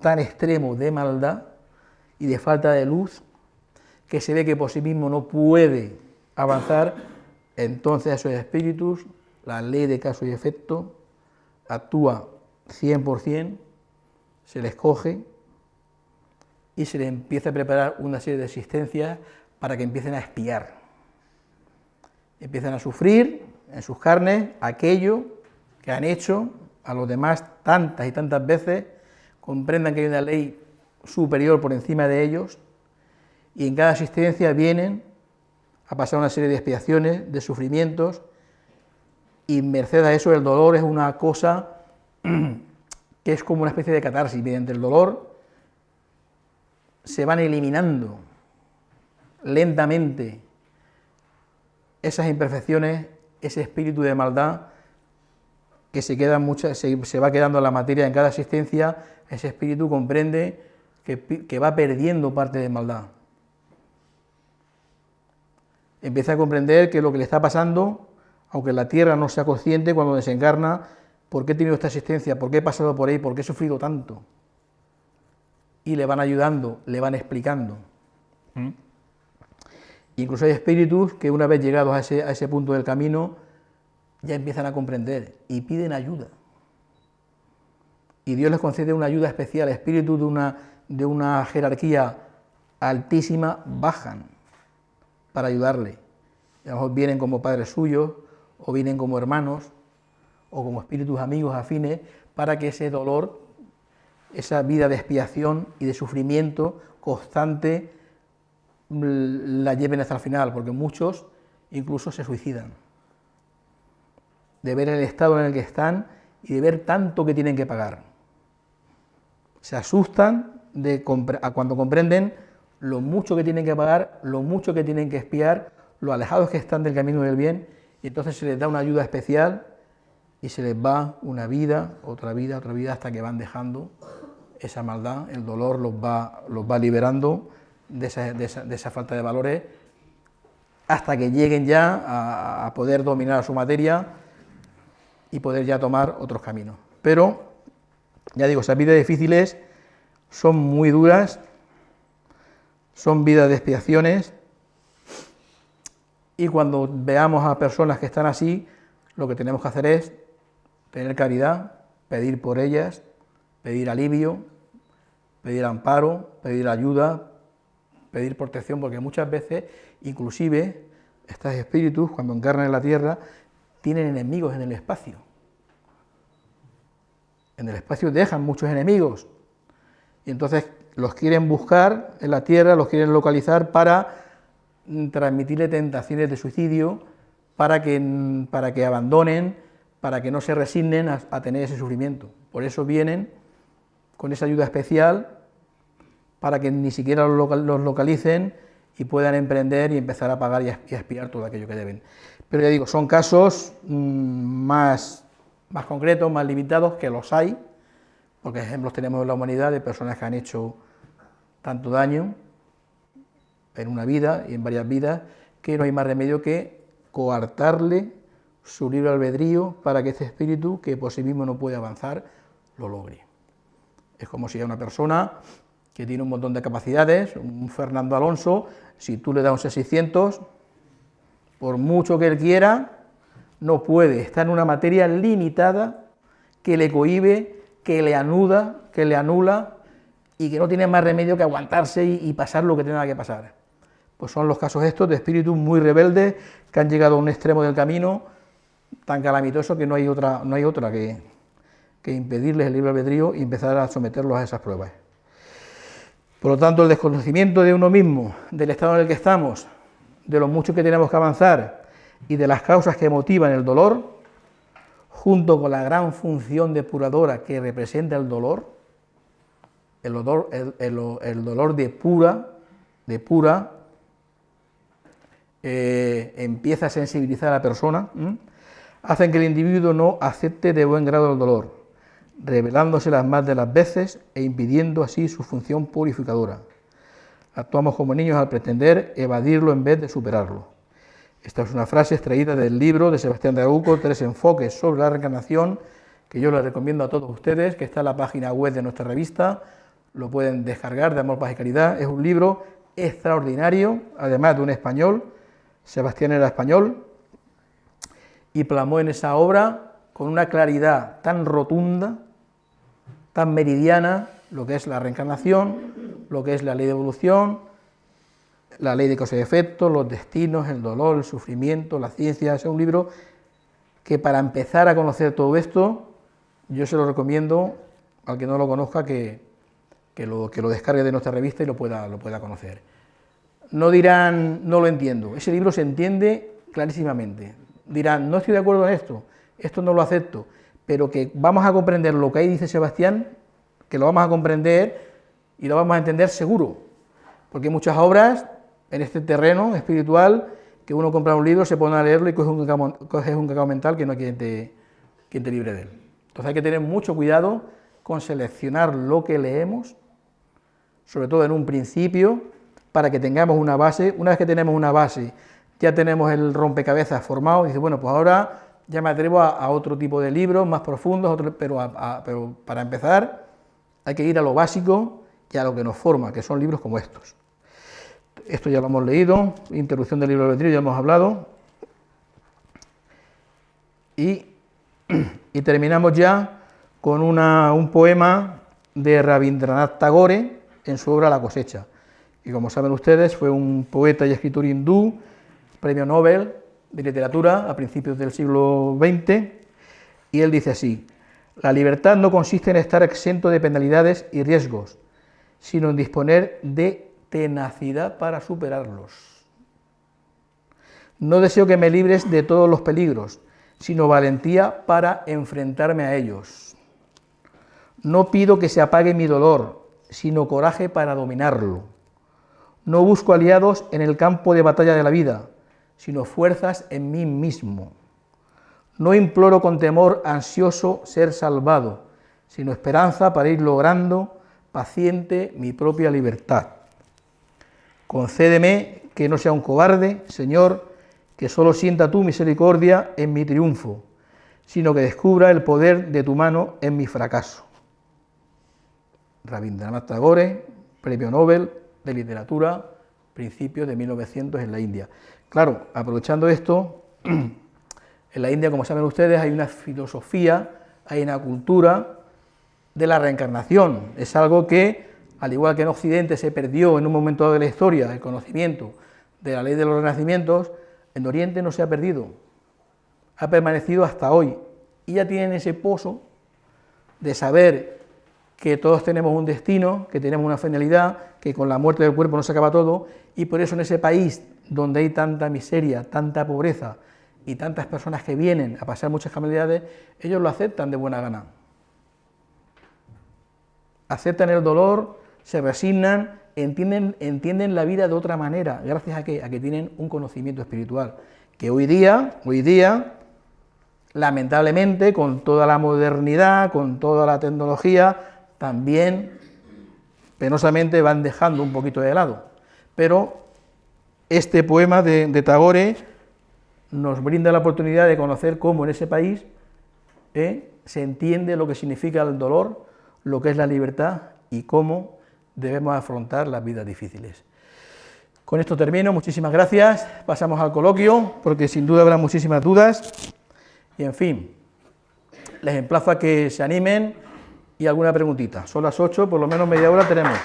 tan extremo de maldad y de falta de luz, que se ve que por sí mismo no puede avanzar, entonces esos espíritus, la ley de caso y efecto, actúa 100%, se les coge y se les empieza a preparar una serie de existencias para que empiecen a espiar. Empiezan a sufrir en sus carnes aquello que han hecho a los demás tantas y tantas veces, comprendan que hay una ley superior por encima de ellos, y en cada asistencia vienen a pasar una serie de expiaciones, de sufrimientos, y merced a eso el dolor es una cosa [clears throat] que es como una especie de catarsis, mediante el dolor se van eliminando lentamente esas imperfecciones, ese espíritu de maldad que se, queda se, va quedando la materia en cada asistencia, ese espíritu comprende que, va perdiendo parte de maldad. Empieza a comprender que lo que le está pasando, aunque la tierra no sea consciente cuando desencarna, ¿por qué he tenido esta asistencia? ¿Por qué he pasado por ahí? ¿Por qué he sufrido tanto? Y le van ayudando, le van explicando. ¿Mm? Incluso hay espíritus que una vez llegados a ese, a ese punto del camino, ya empiezan a comprender y piden ayuda. Y Dios les concede una ayuda especial, espíritus de una, de una jerarquía altísima bajan para ayudarle. a lo mejor vienen como padres suyos, o vienen como hermanos, o como espíritus amigos afines, para que ese dolor, esa vida de expiación y de sufrimiento constante, la lleven hasta el final, porque muchos incluso se suicidan de ver el estado en el que están y de ver tanto que tienen que pagar. Se asustan de cuando comprenden lo mucho que tienen que pagar, lo mucho que tienen que espiar, lo alejados que están del camino del bien, y entonces se les da una ayuda especial y se les va una vida, otra vida, otra vida, hasta que van dejando esa maldad, el dolor los va, los va liberando de esa, falta de valores, hasta que lleguen ya a, a poder dominar su materia, y poder ya tomar otros caminos. Pero, ya digo, esas vidas difíciles son muy duras, son vidas de expiaciones, y cuando veamos a personas que están así, lo que tenemos que hacer es tener caridad, pedir por ellas, pedir alivio, pedir amparo, pedir ayuda, pedir protección, porque muchas veces, inclusive, estos espíritus, cuando encarnan en la tierra, tienen enemigos en el espacio. En el espacio dejan muchos enemigos y entonces los quieren buscar en la tierra, los quieren localizar para mm, transmitirle tentaciones de suicidio, para que, mm, para que abandonen, para que no se resignen a, tener ese sufrimiento. Por eso vienen con esa ayuda especial, para que ni siquiera los localicen y puedan emprender y empezar a pagar y a expiar todo aquello que deben. Pero ya digo, son casos mm, más, más concretos, más limitados, que los hay, porque ejemplos tenemos en la humanidad de personas que han hecho tanto daño en una vida y en varias vidas, que no hay más remedio que coartarle su libre albedrío para que este espíritu, que por sí mismo no puede avanzar, lo logre. Es como si a una persona que tiene un montón de capacidades, un Fernando Alonso, si tú le das un 600, por mucho que él quiera, no puede, está en una materia limitada que le cohibe, que le anuda, que le anula y que no tiene más remedio que aguantarse y, pasar lo que tenga que pasar. Pues son los casos estos de espíritus muy rebeldes que han llegado a un extremo del camino tan calamitoso que no hay otra, no hay otra que, que impedirles el libre albedrío y empezar a someterlos a esas pruebas. Por lo tanto, el desconocimiento de uno mismo, del estado en el que estamos, de lo mucho que tenemos que avanzar y de las causas que motivan el dolor, junto con la gran función depuradora que representa el dolor, el, dolor, el, dolor de pura, de pura eh, empieza a sensibilizar a la persona, hacen que el individuo no acepte de buen grado el dolor, revelándoselas más de las veces e impidiendo así su función purificadora. Actuamos como niños al pretender evadirlo en vez de superarlo. Esta es una frase extraída del libro de Sebastián de Aguco, Tres enfoques sobre la reencarnación, que yo les recomiendo a todos ustedes, que está en la página web de nuestra revista, lo pueden descargar de Amor, Paz y Caridad, es un libro extraordinario, además de un español, Sebastián era español, y plamó en esa obra con una claridad tan rotunda, tan meridiana, lo que es la reencarnación, lo que es la ley de evolución, la ley de causa y efecto, los destinos, el dolor, el sufrimiento, la ciencia, es un libro que para empezar a conocer todo esto, yo se lo recomiendo al que no lo conozca que, lo, que lo descargue de nuestra revista y lo pueda, lo pueda conocer. No dirán, no lo entiendo, ese libro se entiende clarísimamente. Dirán, no estoy de acuerdo en esto, esto no lo acepto, pero que vamos a comprender lo que ahí dice Sebastián, que lo vamos a comprender y lo vamos a entender seguro, porque hay muchas obras en este terreno espiritual que uno compra un libro, se pone a leerlo y coge un cacao, un cacao mental que no hay te, quien te libre de él. Entonces hay que tener mucho cuidado con seleccionar lo que leemos, sobre todo en un principio, para que tengamos una base. Una vez que tenemos una base, ya tenemos el rompecabezas formado, y dice, bueno, pues ahora ya me atrevo a, otro tipo de libros más profundos, pero, pero para empezar hay que ir a lo básico y a lo que nos forma, que son libros como estos. Esto ya lo hemos leído, interrupción del libro de albedrío ya hemos hablado, y, [clears throat] terminamos ya con un poema de Rabindranath Tagore en su obra La cosecha, y como saben ustedes fue un poeta y escritor hindú, premio Nobel de literatura a principios del siglo XX, y él dice así, la libertad no consiste en estar exento de penalidades y riesgos, sino en disponer de tenacidad para superarlos. No deseo que me libres de todos los peligros, sino valentía para enfrentarme a ellos. No pido que se apague mi dolor, sino coraje para dominarlo. No busco aliados en el campo de batalla de la vida, sino fuerzas en mí mismo. No imploro con temor ansioso ser salvado, sino esperanza para ir logrando paciente mi propia libertad. Concédeme que no sea un cobarde, Señor, que solo sienta tu misericordia en mi triunfo, sino que descubra el poder de tu mano en mi fracaso. Rabindranath Tagore, Premio Nobel de Literatura, principios de 1900 en la India. Claro, aprovechando esto, [clears throat] en la India, como saben ustedes, hay una filosofía, hay una cultura de la reencarnación. Es algo que al igual que en Occidente se perdió en un momento de la historia el conocimiento de la ley de los renacimientos, en Oriente no se ha perdido, ha permanecido hasta hoy. Y ya tienen ese pozo de saber que todos tenemos un destino, que tenemos una finalidad, que con la muerte del cuerpo no se acaba todo, y por eso en ese país donde hay tanta miseria, tanta pobreza y tantas personas que vienen a pasar muchas calamidades, ellos lo aceptan de buena gana. Aceptan el dolor, se resignan, entienden, entienden la vida de otra manera, gracias a que, a que tienen un conocimiento espiritual, que hoy día, hoy día, lamentablemente, con toda la modernidad, con toda la tecnología, también penosamente van dejando un poquito de lado. Pero este poema de, Tagore nos brinda la oportunidad de conocer cómo en ese país eh, se entiende lo que significa el dolor, lo que es la libertad y cómo debemos afrontar las vidas difíciles. Con esto termino, muchísimas gracias, pasamos al coloquio, porque sin duda habrá muchísimas dudas, y en fin, les emplazo a que se animen y alguna preguntita. Son las 8, por lo menos media hora tenemos.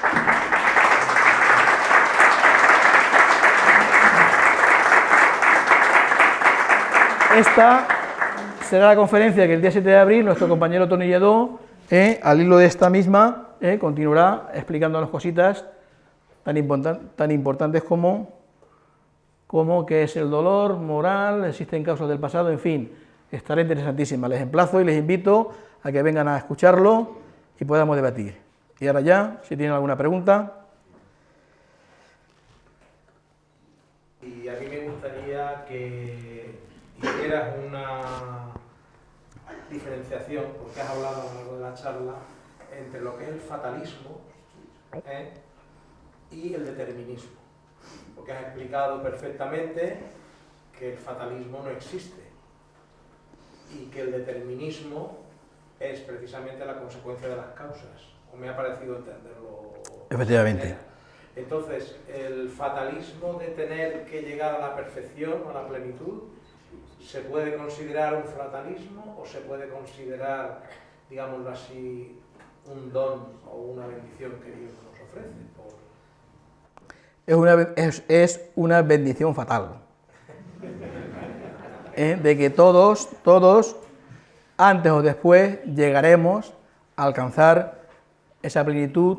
Esta será la conferencia que el día 7 de abril nuestro compañero Tony Lledó, eh, al hilo de esta misma, eh, continuará explicándonos cositas tan, tan importantes como, como qué es el dolor moral, existen causas del pasado, en fin, estará interesantísima. Les emplazo y les invito a que vengan a escucharlo y podamos debatir. Y ahora ya, si tienen alguna pregunta. Y a mí me gustaría que hicieras una diferenciación, porque has hablado a lo largo de la charla, entre lo que es el fatalismo ¿eh? y el determinismo. Porque has explicado perfectamente que el fatalismo no existe y que el determinismo es precisamente la consecuencia de las causas, o me ha parecido entenderlo. Efectivamente. Entonces, el fatalismo de tener que llegar a la perfección o a la plenitud, ¿se puede considerar un fatalismo o se puede considerar, digámoslo así, un don o una bendición que Dios nos ofrece? Es, una, es, una bendición fatal. ¿Eh? De que todos, todos, antes o después, llegaremos a alcanzar esa plenitud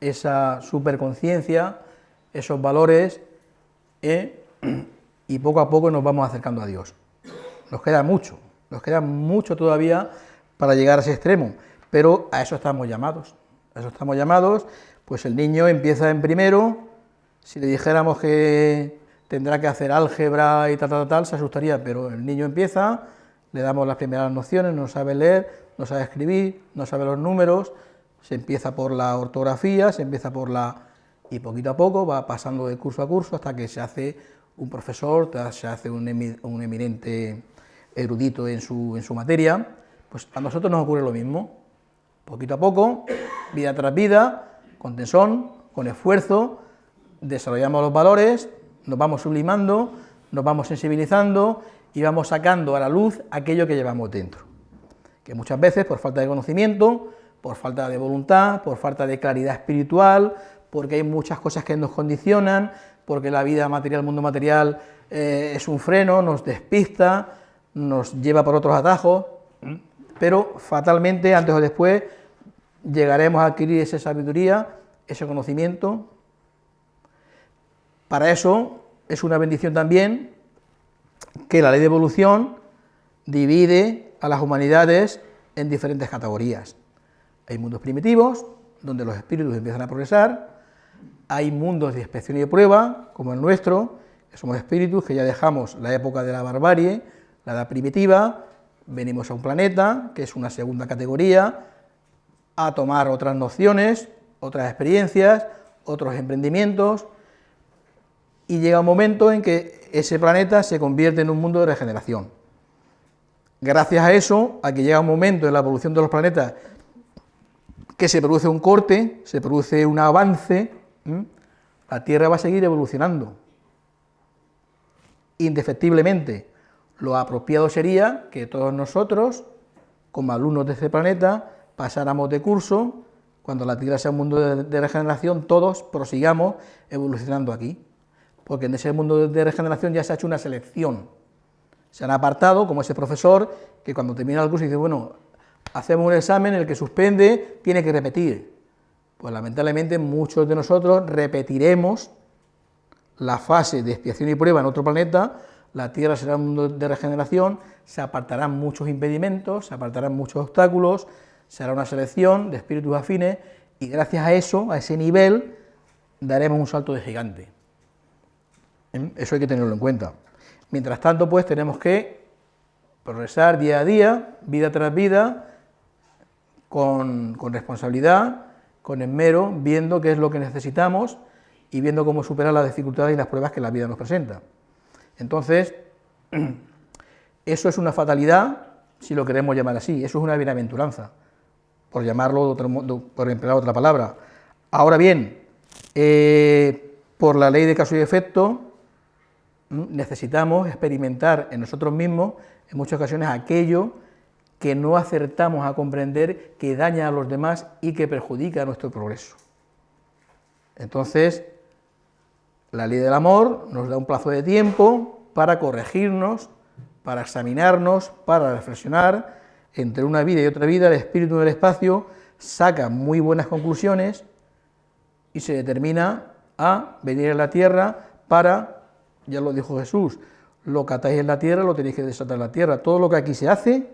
esa superconciencia, esos valores, ¿eh? [clears throat] y poco a poco nos vamos acercando a Dios. Nos queda mucho, nos queda mucho todavía para llegar a ese extremo, pero a eso estamos llamados, a eso estamos llamados, pues el niño empieza en primero, si le dijéramos que tendrá que hacer álgebra y tal, tal, tal, se asustaría, pero el niño empieza, le damos las primeras nociones, no sabe leer, no sabe escribir, no sabe los números, se empieza por la ortografía, se empieza por la... y poquito a poco va pasando de curso a curso hasta que se hace un profesor, se hace un, eminente erudito en su, en su materia, pues a nosotros nos ocurre lo mismo, poquito a poco, vida tras vida, con tesón, con esfuerzo, desarrollamos los valores, nos vamos sublimando, nos vamos sensibilizando y vamos sacando a la luz aquello que llevamos dentro, que muchas veces por falta de conocimiento por falta de voluntad, por falta de claridad espiritual, porque hay muchas cosas que nos condicionan, porque la vida material, el mundo material eh, es un freno, nos despista, nos lleva por otros atajos, pero fatalmente, antes o después, llegaremos a adquirir esa sabiduría, ese conocimiento. Para eso es una bendición también que la ley de evolución divide a las humanidades en diferentes categorías. Hay mundos primitivos, donde los espíritus empiezan a progresar, hay mundos de inspección y de prueba, como el nuestro, que somos espíritus que ya dejamos la época de la barbarie, la edad primitiva, venimos a un planeta, que es una segunda categoría, a tomar otras nociones, otras experiencias, otros emprendimientos, y llega un momento en que ese planeta se convierte en un mundo de regeneración. Gracias a eso, a que llega un momento en la evolución de los planetas que se produce un corte, se produce un avance, la Tierra va a seguir evolucionando. Indefectiblemente, lo apropiado sería que todos nosotros, como alumnos de este planeta, pasáramos de curso, cuando la Tierra sea un mundo de, regeneración, todos prosigamos evolucionando aquí, porque en ese mundo de regeneración ya se ha hecho una selección, se han apartado, como ese profesor, que cuando termina el curso dice, bueno, hacemos un examen, el que suspende tiene que repetir. Pues lamentablemente muchos de nosotros repetiremos la fase de expiación y prueba en otro planeta, la Tierra será un mundo de regeneración, se apartarán muchos impedimentos, se apartarán muchos obstáculos, será una selección de espíritus afines y gracias a eso, a ese nivel, daremos un salto de gigante. ¿Eh? Eso hay que tenerlo en cuenta. Mientras tanto, pues tenemos que progresar día a día, vida tras vida, con, responsabilidad, con esmero, viendo qué es lo que necesitamos y viendo cómo superar las dificultades y las pruebas que la vida nos presenta. Entonces, [clears throat] eso es una fatalidad, si lo queremos llamar así, eso es una bienaventuranza, por llamarlo, por emplear otra palabra. Ahora bien, eh, por la ley de caso y efecto, necesitamos experimentar en nosotros mismos, en muchas ocasiones, aquello que no acertamos a comprender que daña a los demás y que perjudica nuestro progreso. Entonces, la ley del amor nos da un plazo de tiempo para corregirnos, para examinarnos, para reflexionar. Entre una vida y otra vida, el espíritu del espacio saca muy buenas conclusiones y se determina a venir a la tierra para, ya lo dijo Jesús, lo que atáis en la tierra lo tenéis que desatar en la tierra. Todo lo que aquí se hace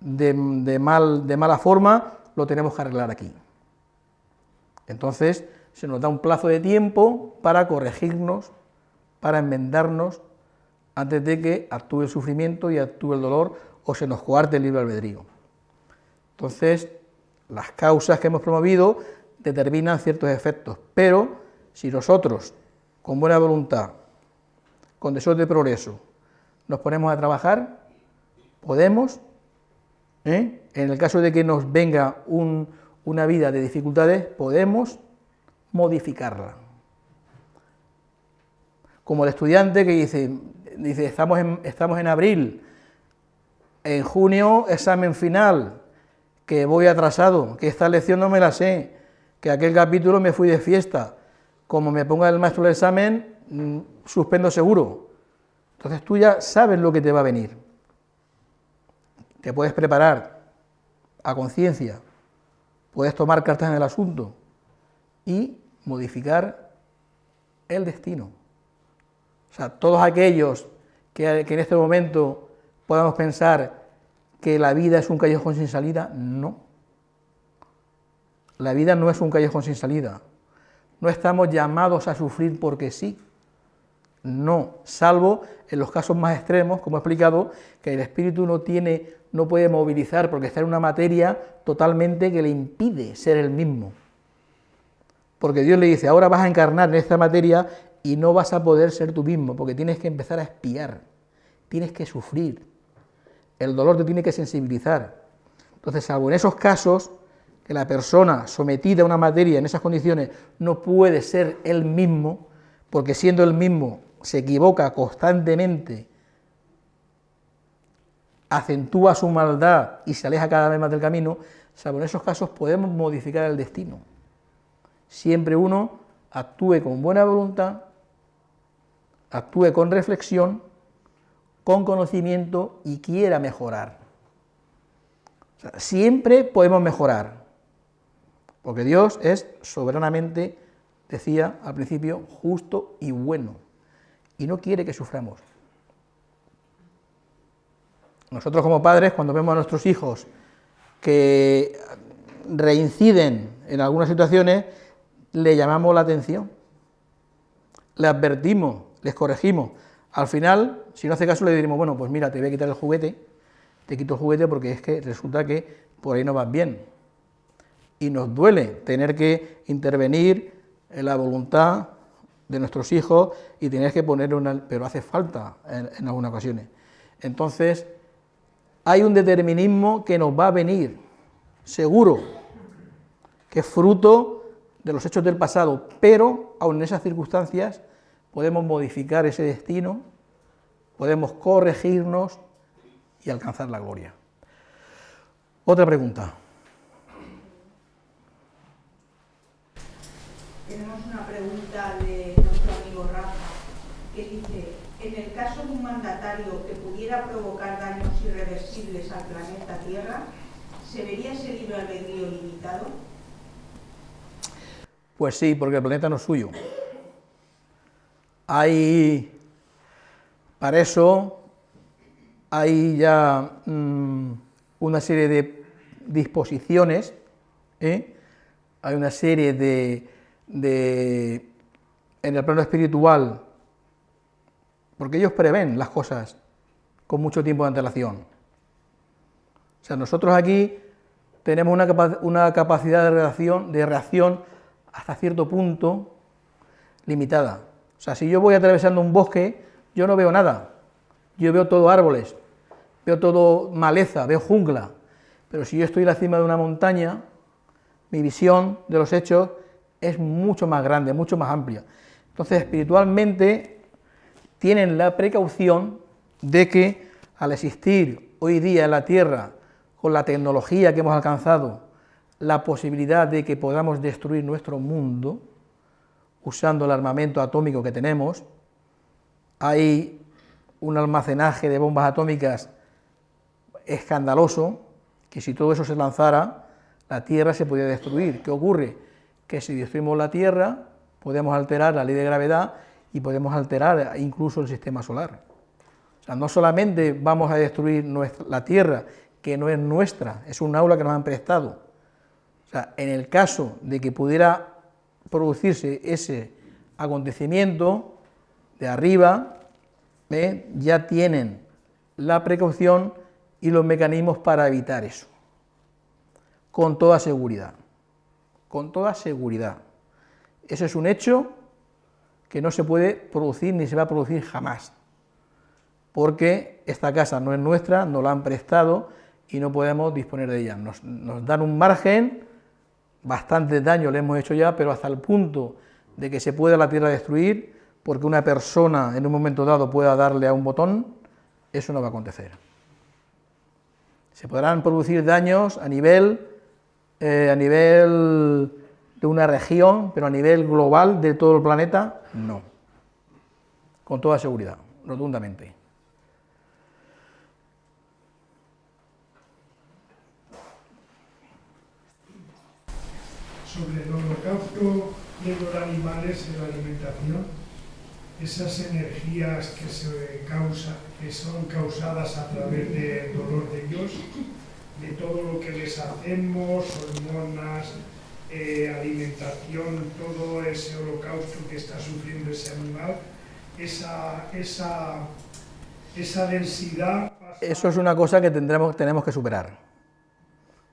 de, mal, de mala forma, lo tenemos que arreglar aquí. Entonces, se nos da un plazo de tiempo para corregirnos, para enmendarnos, antes de que actúe el sufrimiento y actúe el dolor o se nos coarte el libre albedrío. Entonces, las causas que hemos promovido determinan ciertos efectos, pero si nosotros, con buena voluntad, con deseo de progreso, nos ponemos a trabajar, podemos, ¿eh? en el caso de que nos venga una vida de dificultades, podemos modificarla. Como el estudiante que dice, dice estamos, en, estamos en abril, en junio examen final, que voy atrasado, que esta lección no me la sé, que aquel capítulo me fui de fiesta, como me ponga el maestro el examen, mm, suspendo seguro. Entonces tú ya sabes lo que te va a venir. Te puedes preparar a conciencia, puedes tomar cartas en el asunto y modificar el destino. O sea, todos aquellos que, que en este momento podamos pensar que la vida es un callejón sin salida, no. La vida no es un callejón sin salida. No estamos llamados a sufrir porque sí. No, salvo en los casos más extremos, como he explicado, que el espíritu no tiene, no puede movilizar porque está en una materia totalmente que le impide ser el mismo. Porque Dios le dice, ahora vas a encarnar en esta materia y no vas a poder ser tú mismo, porque tienes que empezar a espiar, tienes que sufrir, el dolor te tiene que sensibilizar. Entonces, salvo en esos casos, que la persona sometida a una materia en esas condiciones no puede ser él mismo, porque siendo él mismo se equivoca constantemente, acentúa su maldad y se aleja cada vez más del camino, salvo en esos casos podemos modificar el destino. Siempre uno actúe con buena voluntad, actúe con reflexión, con conocimiento y quiera mejorar. siempre podemos mejorar. Porque Dios es soberanamente, decía al principio, justo y bueno, y no quiere que suframos. Nosotros como padres, cuando vemos a nuestros hijos que reinciden en algunas situaciones, le llamamos la atención, le advertimos, les corregimos. Al final, si no hace caso, le diremos, bueno, pues mira, te voy a quitar el juguete, te quito el juguete porque es que resulta que por ahí no vas bien y nos duele tener que intervenir en la voluntad de nuestros hijos y tener que poner una... pero hace falta en, algunas ocasiones. Entonces, hay un determinismo que nos va a venir, seguro, que es fruto de los hechos del pasado, pero aun en esas circunstancias podemos modificar ese destino, podemos corregirnos y alcanzar la gloria. Otra pregunta. tenemos una pregunta de nuestro amigo Rafa, que dice, en el caso de un mandatario que pudiera provocar daños irreversibles al planeta Tierra, ¿se vería ese libre albedrío limitado? Pues sí, porque el planeta no es suyo. Hay, para eso, hay ya mm, una serie de disposiciones, ¿eh? hay una serie de de, en el plano espiritual, porque ellos prevén las cosas con mucho tiempo de antelación. O sea, nosotros aquí tenemos una, una capacidad de de reacción hasta cierto punto limitada. O sea, si yo voy atravesando un bosque, yo no veo nada. Yo veo todo árboles, veo todo maleza, veo jungla. Pero si yo estoy en la cima de una montaña, mi visión de los hechos es mucho más grande, mucho más amplia. Entonces, espiritualmente tienen la precaución de que al existir hoy día en la Tierra, con la tecnología que hemos alcanzado, la posibilidad de que podamos destruir nuestro mundo, usando el armamento atómico que tenemos, hay un almacenaje de bombas atómicas escandaloso, que si todo eso se lanzara, la Tierra se podría destruir. ¿Qué ocurre? que si destruimos la Tierra podemos alterar la ley de gravedad y podemos alterar incluso el sistema solar. O sea, no solamente vamos a destruir la Tierra, que no es nuestra, es un aula que nos han prestado. O sea, en el caso de que pudiera producirse ese acontecimiento de arriba, ¿eh? ya tienen la precaución y los mecanismos para evitar eso, con toda seguridad, con toda seguridad. Eso es un hecho que no se puede producir ni se va a producir jamás, porque esta casa no es nuestra, nos la han prestado y no podemos disponer de ella. Nos, dan un margen, bastante daño le hemos hecho ya, pero hasta el punto de que se pueda la tierra destruir, porque una persona en un momento dado pueda darle a un botón, eso no va a acontecer. Se podrán producir daños a nivel, eh, a nivel de una región, pero a nivel global de todo el planeta, no. Con toda seguridad, rotundamente. Sobre el holocausto de los animales en la alimentación, esas energías que, se causa, que son causadas a través del dolor de ellos, de todo lo que les hacemos, hormonas, eh, alimentación, todo ese holocausto que está sufriendo ese animal, esa, esa, esa densidad... Eso es una cosa que tendremos, tenemos que superar.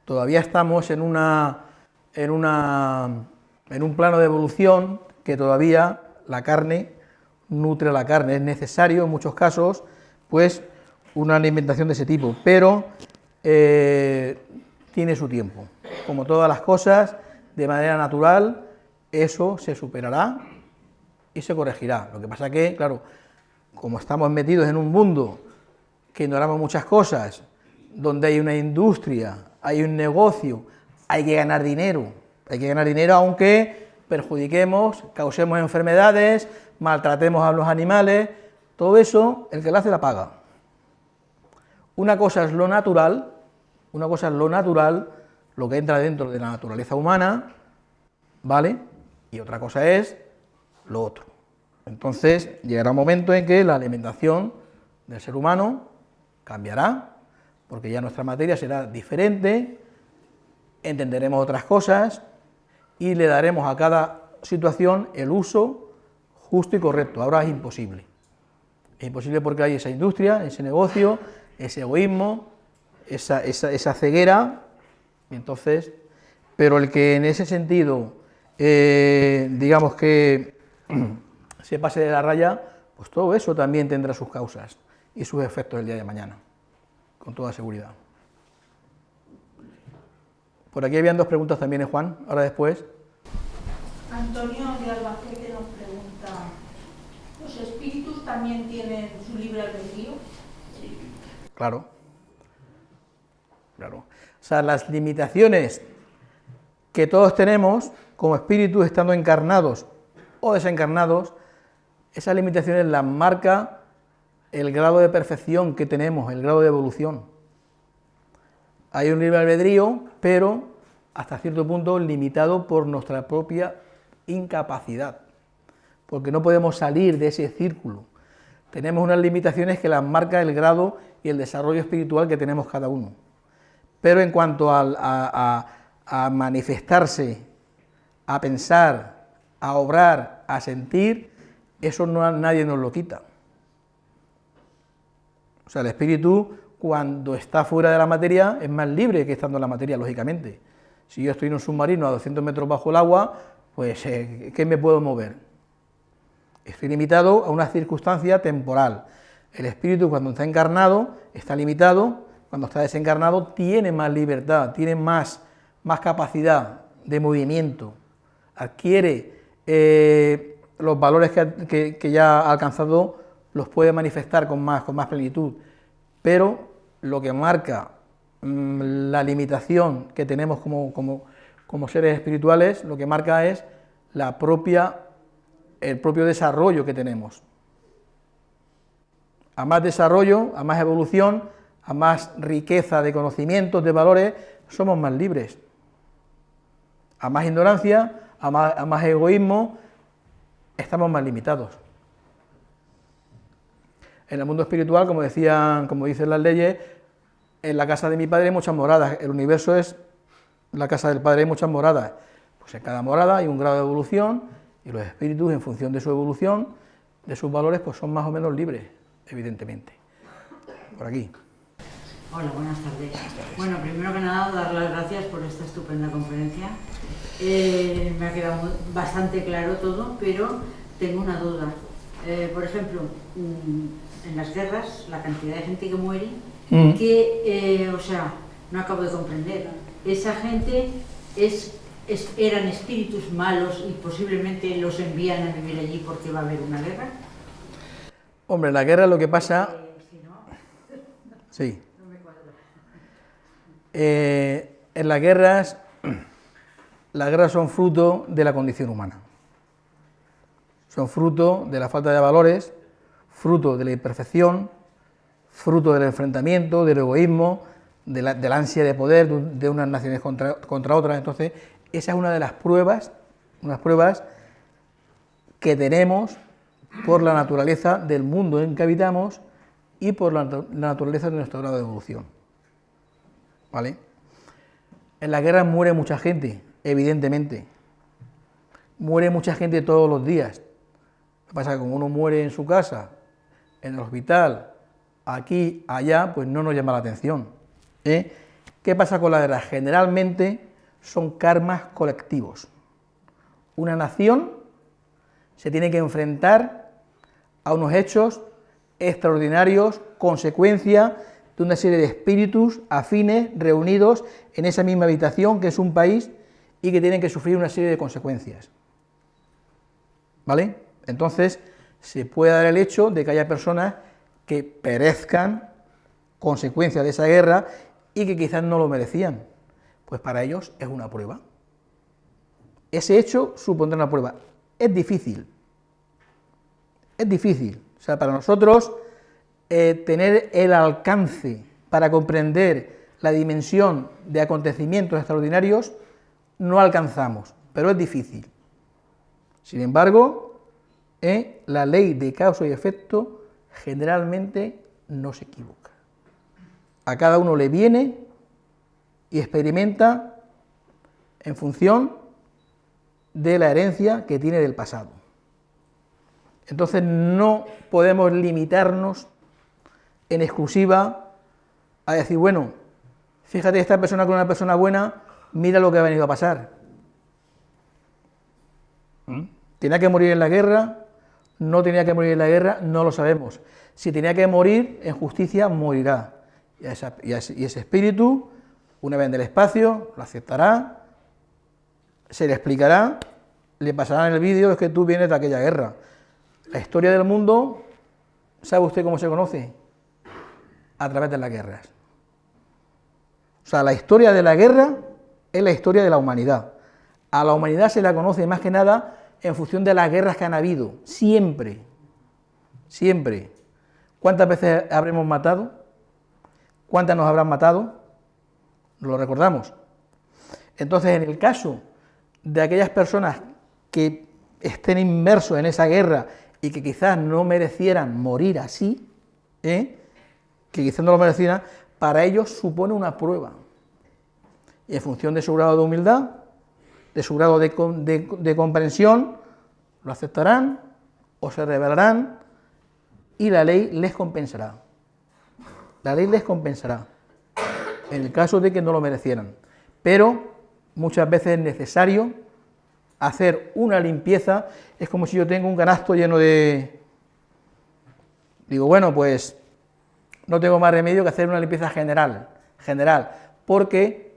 Todavía estamos en, una, en, una, en un plano de evolución que todavía la carne nutre la carne. Es necesario en muchos casos, pues, una alimentación de ese tipo, pero eh, tiene su tiempo. Como todas las cosas, de manera natural, eso se superará y se corregirá. Lo que pasa que, claro, como estamos metidos en un mundo que ignoramos muchas cosas, donde hay una industria, hay un negocio, hay que ganar dinero, hay que ganar dinero aunque perjudiquemos, causemos enfermedades, maltratemos a los animales, todo eso, el que lo hace la paga. Una cosa es lo natural, una cosa es lo natural, lo que entra dentro de la naturaleza humana, ¿vale? Y otra cosa es lo otro. Entonces llegará un momento en que la alimentación del ser humano cambiará, porque ya nuestra materia será diferente, entenderemos otras cosas y le daremos a cada situación el uso justo y correcto. Ahora es imposible. Es imposible porque hay esa industria, ese negocio, ese egoísmo, esa, esa ceguera entonces, pero el que en ese sentido, eh, digamos que [clears throat] se pase de la raya, pues todo eso también tendrá sus causas y sus efectos el día de mañana, con toda seguridad. Por aquí habían dos preguntas también, ¿eh, Juan? Ahora después. Antonio de Albacete nos pregunta, ¿los espíritus también tienen su libre albedrío? Claro. Claro. O sea, las limitaciones que todos tenemos como espíritus estando encarnados o desencarnados, esas limitaciones las marca el grado de perfección que tenemos, el grado de evolución. Hay un libre albedrío, pero hasta cierto punto limitado por nuestra propia incapacidad, porque no podemos salir de ese círculo. Tenemos unas limitaciones que las marca el grado y el desarrollo espiritual que tenemos cada uno pero en cuanto a, manifestarse, a pensar, a obrar, a sentir, eso no, nadie nos lo quita. O sea, el espíritu cuando está fuera de la materia es más libre que estando en la materia, lógicamente. Si yo estoy en un submarino a 200 metros bajo el agua, pues eh, ¿qué me puedo mover? Estoy limitado a una circunstancia temporal. El espíritu cuando está encarnado está limitado cuando está desencarnado, tiene más libertad, tiene más, más capacidad de movimiento, adquiere eh, los valores que, ya ha alcanzado, los puede manifestar con más, con más plenitud, pero lo que marca mm, la limitación que tenemos como, como, seres espirituales, lo que marca es la propia, el propio desarrollo que tenemos. A más desarrollo, a más evolución, a más riqueza de conocimientos, de valores, somos más libres. A más ignorancia, a más, egoísmo, estamos más limitados. En el mundo espiritual, como decían, como dicen las leyes, en la casa de mi padre hay muchas moradas, el universo es la casa del padre, hay muchas moradas. Pues en cada morada hay un grado de evolución y los espíritus, en función de su evolución, de sus valores, pues son más o menos libres. evidentemente. Por aquí. Hola, buenas tardes. Bueno, primero que nada, dar las gracias por esta estupenda conferencia. Eh, me ha quedado bastante claro todo, pero tengo una duda. Eh, por ejemplo, mm, en las guerras, la cantidad de gente que muere, Mm. que, eh, o sea, no acabo de comprender. Esa gente es, es- eran espíritus malos y posiblemente los envían a vivir allí porque va a haber una guerra. Hombre, la guerra lo que pasa... Eh, [laughs] Sí. no me cuadra. Eh, en las guerras, [clears throat] las guerras son fruto de la condición humana. Son fruto de la falta de valores, fruto de la imperfección, fruto del enfrentamiento, del egoísmo, de la, de la ansia de poder de, un- de unas naciones contra, contra otras. Entonces, esa es una de las pruebas, unas pruebas que tenemos por la naturaleza del mundo en que habitamos y por la, natu- la naturaleza de nuestro grado de evolución. ¿Vale? En la guerra muere mucha gente, evidentemente. Muere mucha gente todos los días. Lo que pasa es que como uno muere en su casa, en el hospital, aquí, allá, pues no nos llama la atención. ¿eh? ¿Qué pasa con la guerra? Generalmente son karmas colectivos. Una nación se tiene que enfrentar a unos hechos extraordinarios, consecuencia de una serie de espíritus afines reunidos en esa misma habitación que es un país y que tienen que sufrir una serie de consecuencias. ¿Vale? Entonces, se puede dar el hecho de que haya personas que perezcan consecuencia de esa guerra y que quizás no lo merecían. Pues para ellos es una prueba. Ese hecho supondrá una prueba. Es difícil. Es difícil. O sea, para nosotros eh, tener el alcance para comprender la dimensión de acontecimientos extraordinarios no alcanzamos, pero es difícil. Sin embargo, eh, la ley de causa y efecto generalmente no se equivoca. A cada uno le viene y experimenta en función de la herencia que tiene del pasado. Entonces no podemos limitarnos en exclusiva a decir, bueno, fíjate esta persona con una persona buena, mira lo que ha venido a pasar. ¿Mm? ¿Tenía que morir en la guerra? ¿No tenía que morir en la guerra? No lo sabemos. Si tenía que morir en justicia, morirá. Y, ese, ese espíritu, una vez en el espacio, lo aceptará, se le explicará, le pasará en el vídeo, es que tú vienes de aquella guerra. La historia del mundo, ¿sabe usted cómo se conoce? A través de las guerras. O sea, la historia de la guerra es la historia de la humanidad. A la humanidad se la conoce más que nada en función de las guerras que han habido, siempre, siempre. ¿Cuántas veces habremos matado? ¿Cuántas nos habrán matado? Lo recordamos. Entonces, en el caso de aquellas personas que estén inmersos en esa guerra y que quizás no merecieran morir así, ¿eh? que quizás no lo merecieran, para ellos supone una prueba. Y en función de su grado de humildad, de su grado de, de comprensión, lo aceptarán o se rebelarán y la ley les compensará. La ley les compensará en el caso de que no lo merecieran. Pero muchas veces es necesario hacer una limpieza. Es como si yo tengo un canasto lleno de... Digo, bueno, pues no tengo más remedio que hacer una limpieza general, general, porque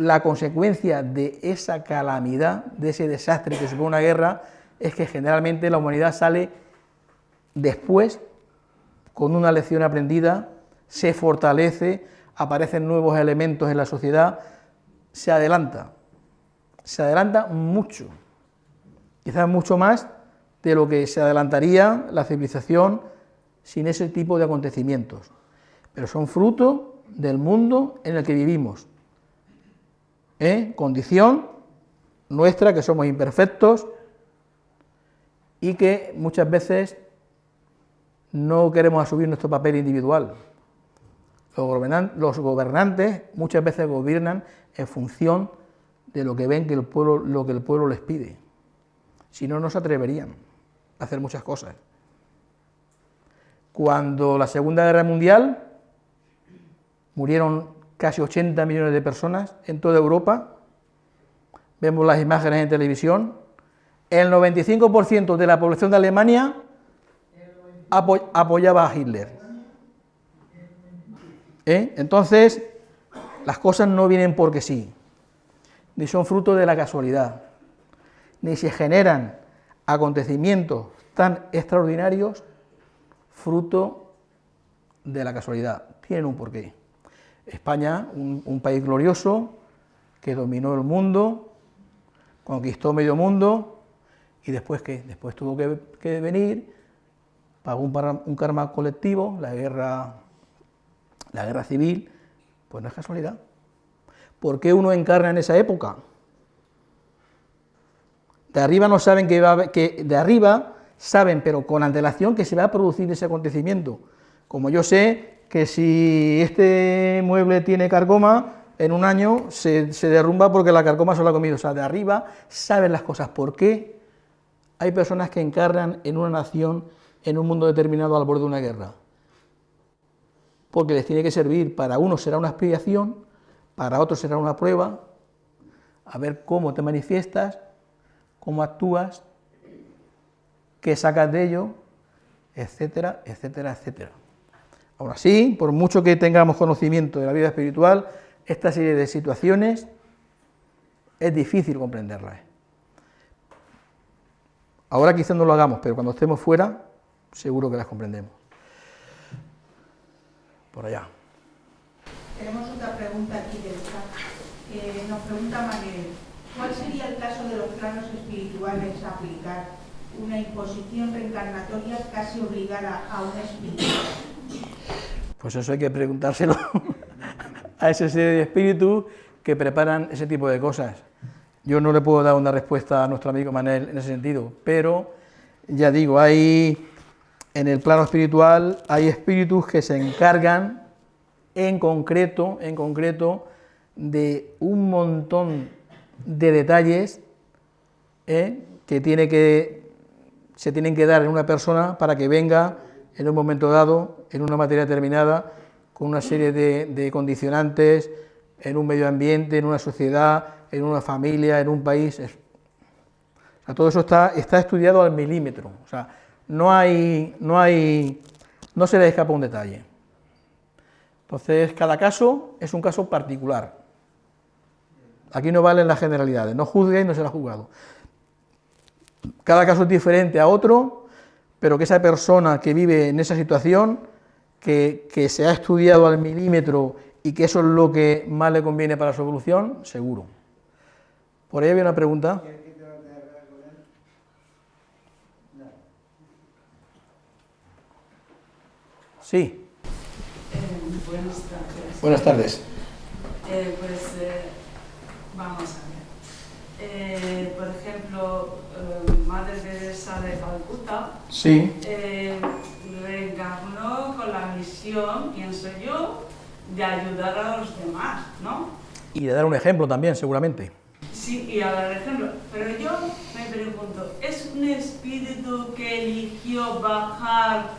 la consecuencia de esa calamidad, de ese desastre que supone una guerra, es que generalmente la humanidad sale después con una lección aprendida, se fortalece, aparecen nuevos elementos en la sociedad, se adelanta, se adelanta mucho, quizás mucho más de lo que se adelantaría la civilización sin ese tipo de acontecimientos, pero son fruto del mundo en el que vivimos, ¿eh? condición nuestra que somos imperfectos y que muchas veces no queremos asumir nuestro papel individual. Los gobernan- Los gobernantes muchas veces gobiernan en función de lo que ven que el pueblo, lo que el pueblo les pide. Si no, no se atreverían a hacer muchas cosas. cuando la Segunda Guerra Mundial murieron casi 80 millones de personas en toda Europa, vemos las imágenes en televisión, el 95% de la población de Alemania apoyaba a Hitler. ¿Eh? Entonces, las cosas no vienen porque sí, ni son fruto de la casualidad, ni se generan acontecimientos tan extraordinarios fruto de la casualidad, tienen un porqué. España, un, país glorioso, que dominó el mundo, conquistó medio mundo, y después ¿qué? Después tuvo que, venir, pagó un, un, karma colectivo, la guerra, la guerra civil, pues no es casualidad. ¿Por qué uno encarna en esa época? De arriba no saben que, va, que de arriba saben, pero con antelación, que se va a producir ese acontecimiento. Como yo sé que si este mueble tiene carcoma, en un año se, derrumba porque la carcoma se lo ha comido. O sea, de arriba saben las cosas. ¿Por qué hay personas que encarnan en una nación, en un mundo determinado al borde de una guerra? Porque les tiene que servir, para unos será una expiación, para otros será una prueba, a ver cómo te manifiestas, cómo actúas, qué sacas de ello, etcétera, etcétera, etcétera. Ahora sí, por mucho que tengamos conocimiento de la vida espiritual, esta serie de situaciones es difícil comprenderlas. Ahora quizás no lo hagamos, pero cuando estemos fuera, seguro que las comprendemos. Por allá. Tenemos otra pregunta aquí del chat. Eh, nos pregunta Manuel, ¿cuál sería el caso de los planos espirituales aplicar una imposición reencarnatoria casi obligada a un espíritu? Pues eso hay que preguntárselo [laughs] a ese serie de espíritus que preparan ese tipo de cosas. Yo no le puedo dar una respuesta a nuestro amigo Manel en ese sentido, pero ya digo, hay en el plano espiritual hay espíritus que se encargan en concreto, en concreto, de un montón de detalles ¿eh? que, tiene que se tienen que dar en una persona para que venga en un momento dado, en una materia determinada, con una serie de, condicionantes, en un medio ambiente, en una sociedad, en una familia, en un país. todo eso está, está estudiado al milímetro. O sea, no hay, no hay, no se le escapa un detalle. Entonces, cada caso es un caso particular. Aquí no valen las generalidades, no juzgue y no será juzgado. Cada caso es diferente a otro, pero que esa persona que vive en esa situación, que, se ha estudiado al milímetro y que eso es lo que más le conviene para su evolución, seguro. Por ahí había una pregunta. Sí. Eh, buenas tardes. Buenas tardes. Eh, pues eh, vamos a ver. por ejemplo, Madre Teresa de Calcuta, sí. Con la misión, pienso yo, de ayudar a los demás, ¿no? Y de dar un ejemplo también, seguramente. Sí, y a dar ejemplo. Pero yo me pregunto, ¿es un espíritu que eligió bajar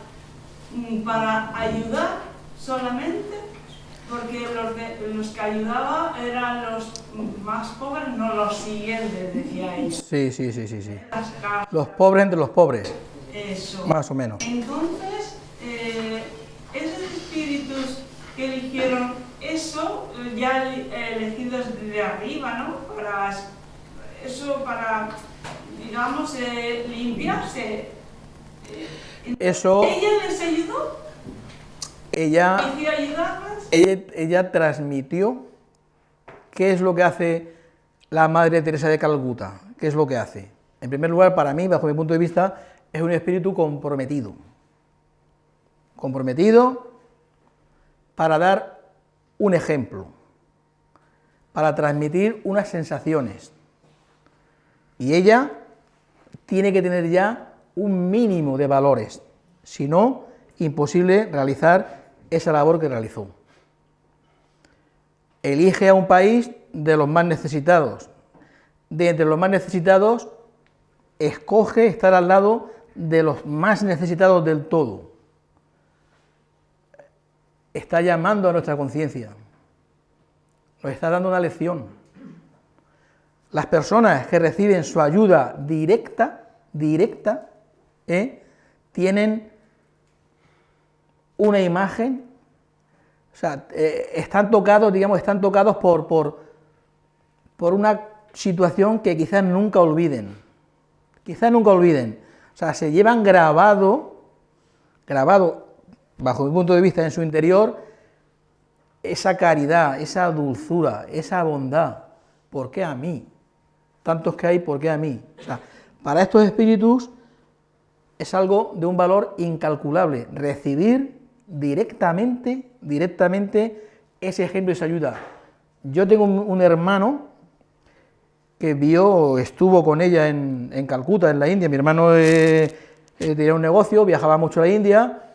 mm, para ayudar solamente? porque los, los, que ayudaba eran los más pobres, no los siguientes, decía ella. Sí, sí, sí, sí. sí. Los pobres entre los pobres. Eso. Más o menos. Entonces, eh, esos espíritus que eligieron eso, ya elegidos de arriba, ¿no? Para eso, para, digamos, eh, limpiarse. Eso... ¿Ella les ayudó? Ella... ¿Eligió ayudarles? ella, transmitió qué es lo que hace la Madre Teresa de Calcuta, qué es lo que hace. En primer lugar, para mí, bajo mi punto de vista, es un espíritu comprometido. Comprometido para dar un ejemplo, para transmitir unas sensaciones. Y ella tiene que tener ya un mínimo de valores, si no, imposible realizar esa labor que realizó elige a un país de los más necesitados. De entre los más necesitados, escoge estar al lado de los más necesitados del todo. Está llamando a nuestra conciencia, nos está dando una lección. Las personas que reciben su ayuda directa, directa, ¿eh? tienen una imagen, o sea, eh, están tocados, digamos, están tocados por, por, por una situación que quizás nunca olviden, quizás nunca olviden, o sea, se llevan grabado, grabado, bajo mi punto de vista, en su interior, esa caridad, esa dulzura, esa bondad, ¿por qué a mí? Tantos que hay, ¿por qué a mí? Para estos espíritus es algo de un valor incalculable, recibir directamente, directamente ese ejemplo esa ayuda. Yo tengo un, hermano que vio, estuvo con ella en, Calcuta, en la India, mi hermano eh, eh, tenía un negocio, viajaba mucho a la India,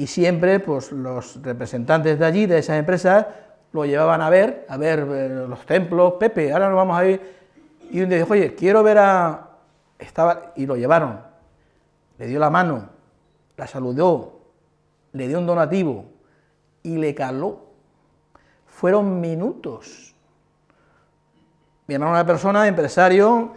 y siempre pues, los representantes de allí, de esas empresas, lo llevaban a ver, a ver eh, los templos, Pepe, ahora nos vamos a ir, y un día dijo, oye, quiero ver a... Estaba, y lo llevaron, le dio la mano, la saludó, le dio un donativo y le caló. Fueron minutos. Mi hermano era una persona, empresario,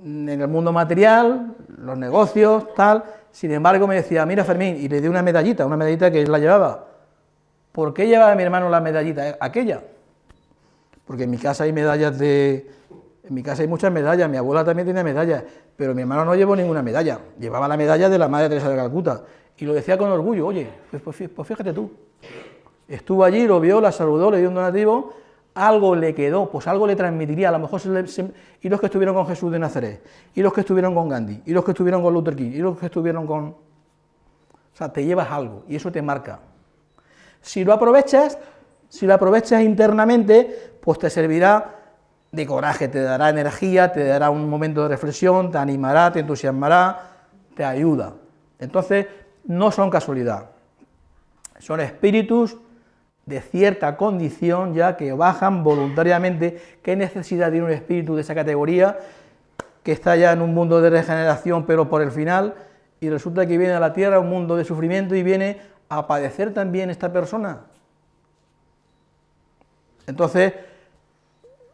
en el mundo material, los negocios, tal, sin embargo me decía, mira Fermín, y le di una medallita, una medallita que él la llevaba. ¿Por qué llevaba mi hermano la medallita aquella? Porque en mi casa hay medallas de, en mi casa hay muchas medallas, mi abuela también tiene medallas, pero mi hermano no llevó ninguna medalla, llevaba la medalla de la Madre Teresa de Calcuta, y lo decía con orgullo, oye, pues, pues, pues, fíjate tú, estuvo allí, lo vio, la saludó, le dio un donativo, algo le quedó, pues algo le transmitiría, a lo mejor y los que estuvieron con Jesús de Nazaret, y los que estuvieron con Gandhi, y los que estuvieron con Luther King, y los que estuvieron con... O sea, te llevas algo, y eso te marca. Si lo aprovechas, si lo aprovechas internamente, pues te servirá de coraje, te dará energía, te dará un momento de reflexión, te animará, te entusiasmará, te ayuda. Entonces, no son casualidad, son espíritus de cierta condición ya que bajan voluntariamente, qué necesidad tiene un espíritu de esa categoría que está ya en un mundo de regeneración pero por el final y resulta que viene a la tierra un mundo de sufrimiento y viene a padecer también esta persona. Entonces,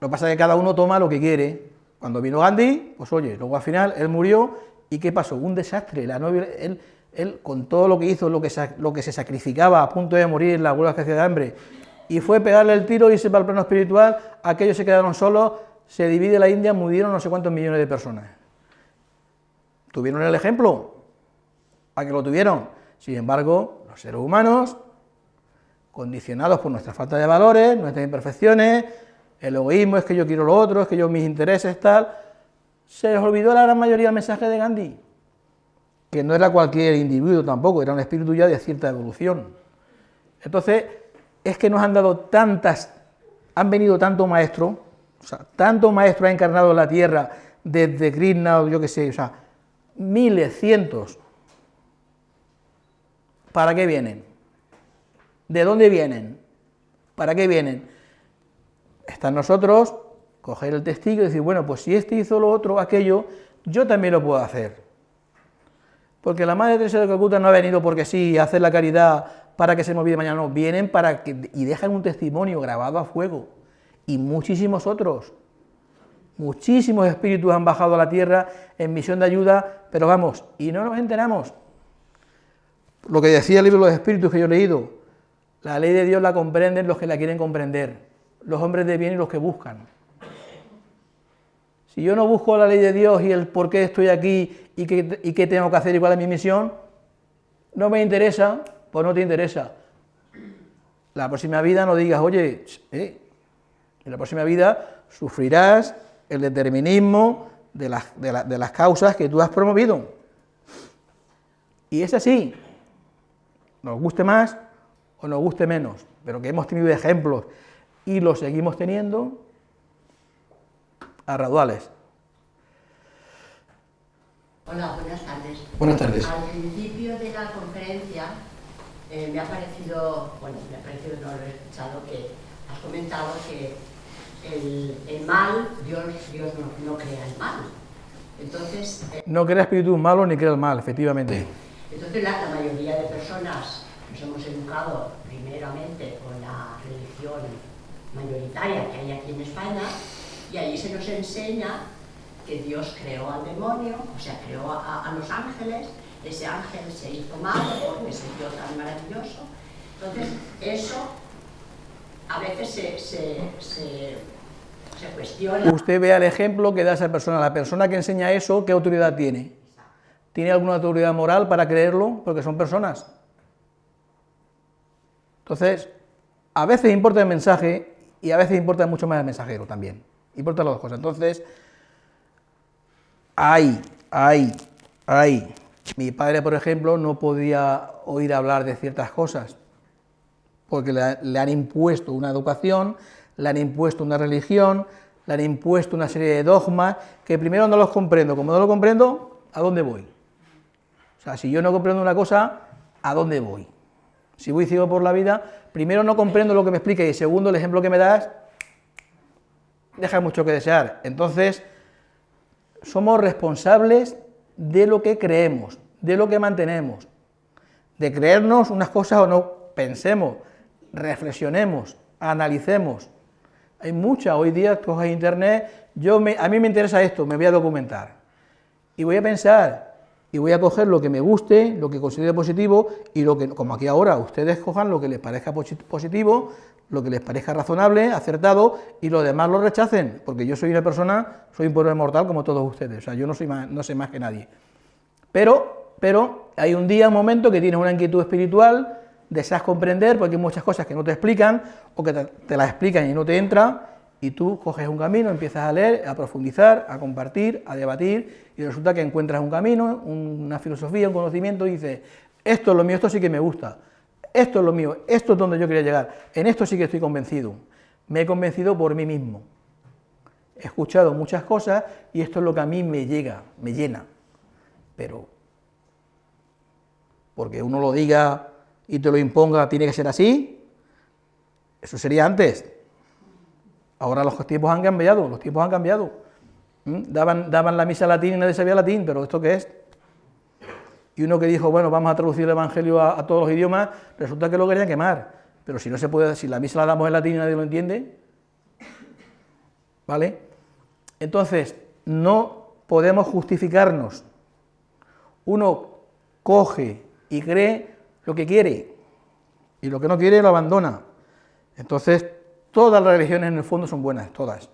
lo que pasa es que cada uno toma lo que quiere. Cuando vino Gandhi, pues oye, luego al final él murió y ¿qué pasó? Un desastre. La novia, él, él, con todo lo que hizo, lo que, se sacrificaba a punto de morir en la huelga que hacía de hambre, y fue pegarle el tiro, y irse para el plano espiritual, aquellos se quedaron solos, se divide la India, murieron no sé cuántos millones de personas. ¿Tuvieron el ejemplo? ¿A que lo tuvieron? Sin embargo, los seres humanos, condicionados por nuestra falta de valores, nuestras imperfecciones, el egoísmo es que yo quiero lo otro, es que yo mis intereses, tal. Se les olvidó la gran mayoría del mensaje de Gandhi, que no era cualquier individuo tampoco, era un espíritu ya de cierta evolución. Entonces, es que nos han dado tantas, han venido tanto maestro, o sea, tanto maestro ha encarnado en la tierra, desde Krishna o yo qué sé, o sea, miles, cientos. ¿Para qué vienen? ¿De dónde vienen? ¿Para qué vienen? está en nosotros coger el testigo y decir, bueno, pues si este hizo lo otro, aquello, yo también lo puedo hacer. Porque la Madre Teresa de Calcuta no ha venido porque sí, a hacer la caridad para que se me mañana, no, vienen para que, y dejan un testimonio grabado a fuego. Y muchísimos otros, muchísimos espíritus han bajado a la tierra en misión de ayuda, pero vamos, y no nos enteramos. Lo que decía el libro de los espíritus que yo he leído, la ley de Dios la comprenden los que la quieren comprender los hombres de bien y los que buscan. Si yo no busco la ley de Dios y el por qué estoy aquí y qué, tengo que hacer cuál es mi misión, no me interesa, pues no te interesa. La próxima vida no digas, oye, eh, en la próxima vida sufrirás el determinismo de las, de las causas que tú has promovido. Y es así, nos guste más o nos guste menos, pero que hemos tenido ejemplos y lo seguimos teniendo a raduales. Hola, buenas tardes. Buenas tardes. Al principio de la conferencia eh, me ha parecido, bueno, me ha parecido no haber escuchado que has comentado que el, mal, Dios, Dios no, crea el mal. Entonces... Eh, no crea espíritu malo ni crea el mal, efectivamente. Entonces la, la mayoría de personas nos hemos educado primero lógicamente, con la religión mayoritaria que hay aquí en España, y allí se nos enseña que Dios creó al demonio, o sea, creó a, los ángeles, ese ángel se hizo malo porque se dio tan maravilloso. Entonces, eso a veces se, se cuestiona. Usted vea el ejemplo que da esa persona. La persona que enseña eso, ¿qué autoridad tiene? ¿Tiene alguna autoridad moral para creerlo? Porque son personas. Entonces, a veces importa el mensaje y a veces importa mucho más el mensajero también. Importa las dos cosas. Entonces, hay, hay, hay. Mi padre, por ejemplo, no podía oír hablar de ciertas cosas porque le, le han impuesto una educación, le han impuesto una religión, le han impuesto una serie de dogmas que primero no los comprendo. Como no lo comprendo, ¿a dónde voy? O sea, si yo no comprendo una cosa, ¿a dónde voy? Si voy ciego por la vida, primero no comprendo lo que me explica y segundo, el ejemplo que me das deja mucho que desear. Entonces, somos responsables de lo que creemos, de lo que mantenemos, de creernos unas cosas o no, pensemos, reflexionemos, analicemos. Hay mucha, hoy día coges internet, yo a mí me interesa esto, me voy a documentar. Y voy a pensar, y voy a coger lo que me guste, lo que considere positivo, y lo que, como aquí ahora, ustedes cojan lo que les parezca positivo, lo que les parezca razonable, acertado, y lo demás lo rechacen, porque yo soy una persona, soy un pueblo mortal como todos ustedes, o sea, yo no, soy más, no sé más que nadie. Pero, pero hay un día, un momento que tienes una inquietud espiritual, deseas comprender, porque hay muchas cosas que no te explican, o que te, las explican y no te entra, y tú coges un camino, empiezas a leer, a profundizar, a compartir, a debatir, y resulta que encuentras un camino, una filosofía, un conocimiento, y dices, esto es lo mío, esto sí que me gusta, esto es lo mío, esto es donde yo quería llegar, en esto sí que estoy convencido, me he convencido por mí mismo, he escuchado muchas cosas, y esto es lo que a mí me llega, me llena, pero porque uno lo diga y te lo imponga, tiene que ser así, eso sería antes. Ahora los tiempos han cambiado, los tiempos han cambiado. ¿Mm? Daban, daban la misa latín y nadie sabía latín, pero ¿esto qué es? Y uno que dijo, bueno, vamos a traducir el Evangelio a, todos los idiomas, resulta que lo querían quemar. Pero si no se puede, si la misa la damos en latín y nadie lo entiende, ¿vale? Entonces, no podemos justificarnos. Uno coge y cree lo que quiere, y lo que no quiere lo abandona. Entonces, todas las religiones en el fondo son buenas, todas.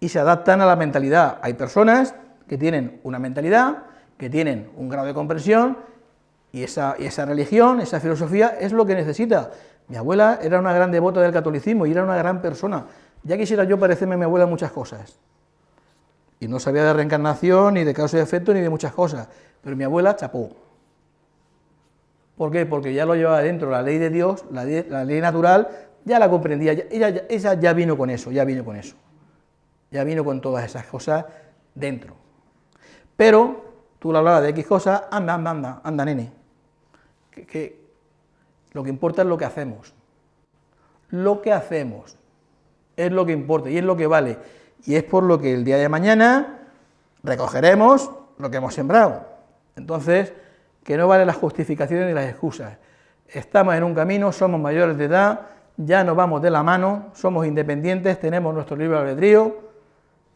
Y se adaptan a la mentalidad. Hay personas que tienen una mentalidad, que tienen un grado de comprensión, y esa, esa religión, esa filosofía es lo que necesita. Mi abuela era una gran devota del catolicismo y era una gran persona. Ya quisiera yo parecerme a mi abuela en muchas cosas. Y no sabía de reencarnación, ni de causa y efecto, ni de muchas cosas. Pero mi abuela chapó. ¿Por qué? Porque ya lo llevaba dentro, la ley de Dios, la, ley natural, ya la comprendía, ella, ella ya vino con eso, ya vino con eso, ya vino con todas esas cosas dentro. Pero tú le hablabas de X cosas, anda, anda, anda, anda, nene, que, lo que importa es lo que hacemos, lo que hacemos es lo que importa y es lo que vale, y es por lo que el día de mañana recogeremos lo que hemos sembrado. Entonces, que no valen las justificaciones ni las excusas. Estamos en un camino, somos mayores de edad, ya nos vamos de la mano, somos independientes, tenemos nuestro libre albedrío,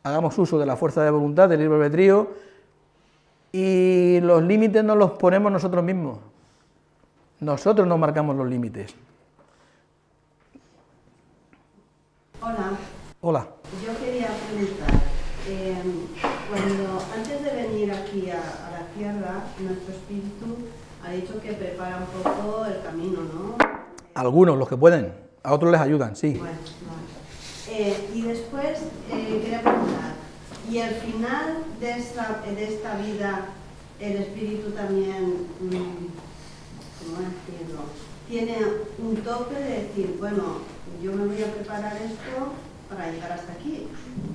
hagamos uso de la fuerza de voluntad del libre albedrío y los límites nos los ponemos nosotros mismos. Nosotros nos marcamos los límites. Hola. Hola. Yo quería preguntar, eh, cuando antes de venir aquí a, la tierra, nuestro espíritu ha dicho que prepara un poco el camino, ¿no? Algunos, los que pueden, a otros les ayudan, sí. Bueno, eh, y después eh, ¿y al final de esta, de esta vida el espíritu también, mm, ¿cómo decirlo? Tiene un tope de decir, bueno, yo me voy a preparar esto para llegar hasta aquí.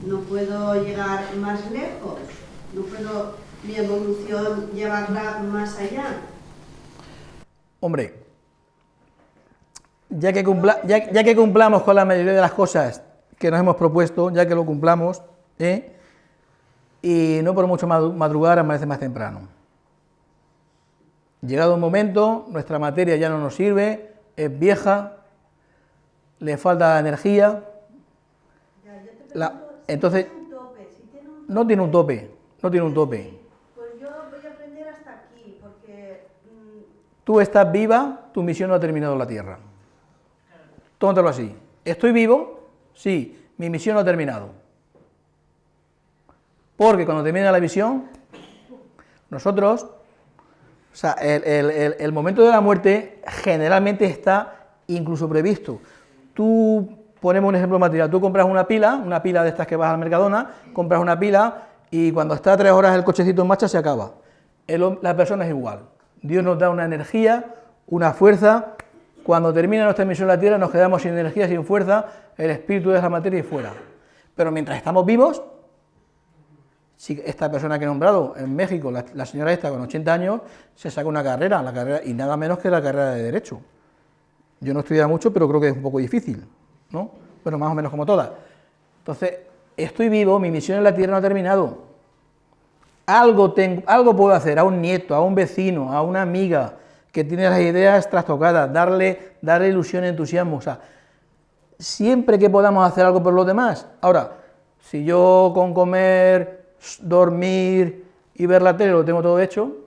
No puedo llegar más lejos, no puedo mi evolución llevarla más allá. Hombre, ya que, ya, que cumplamos con la mayoría de las cosas que nos hemos propuesto, ya que lo cumplamos, ¿eh? Y no por mucho madrugar amanece más temprano. Llegado un momento, nuestra materia ya no nos sirve, es vieja, le falta energía, Ya, yo te La- si entonces- tiene un tope, si tiene un no tiene un tope, no tiene un tope. Pues yo voy a aprender hasta aquí, porque mm, Tú estás viva, tu misión no ha terminado en la Tierra. Tómatelo así. ¿Estoy vivo? Sí, mi misión no ha terminado. Porque cuando termina la misión, nosotros, o sea, el, momento de la muerte generalmente está incluso previsto. Tú, ponemos un ejemplo material, tú compras una pila, una pila de estas que vas al Mercadona, compras una pila y cuando está tres horas el cochecito en marcha se acaba. La persona es igual. Dios nos da una energía, una fuerza. Cuando termina nuestra misión en la tierra nos quedamos sin energía, sin fuerza, el espíritu de la materia y fuera. Pero mientras estamos vivos, si esta persona que he nombrado en México, la, señora esta con 80 años, se saca una carrera, la carrera, y nada menos que la carrera de Derecho. Yo no estudiado mucho, pero creo que es un poco difícil, ¿no? Bueno, más o menos como todas. Entonces, estoy vivo, mi misión en la tierra no ha terminado. Algo, tengo, algo puedo hacer a un nieto, a un vecino, a una amiga que tiene las ideas trastocadas, darle, darle ilusión, entusiasmo. O sea, siempre que podamos hacer algo por los demás. Ahora, si yo con comer, dormir y ver la tele lo tengo todo hecho,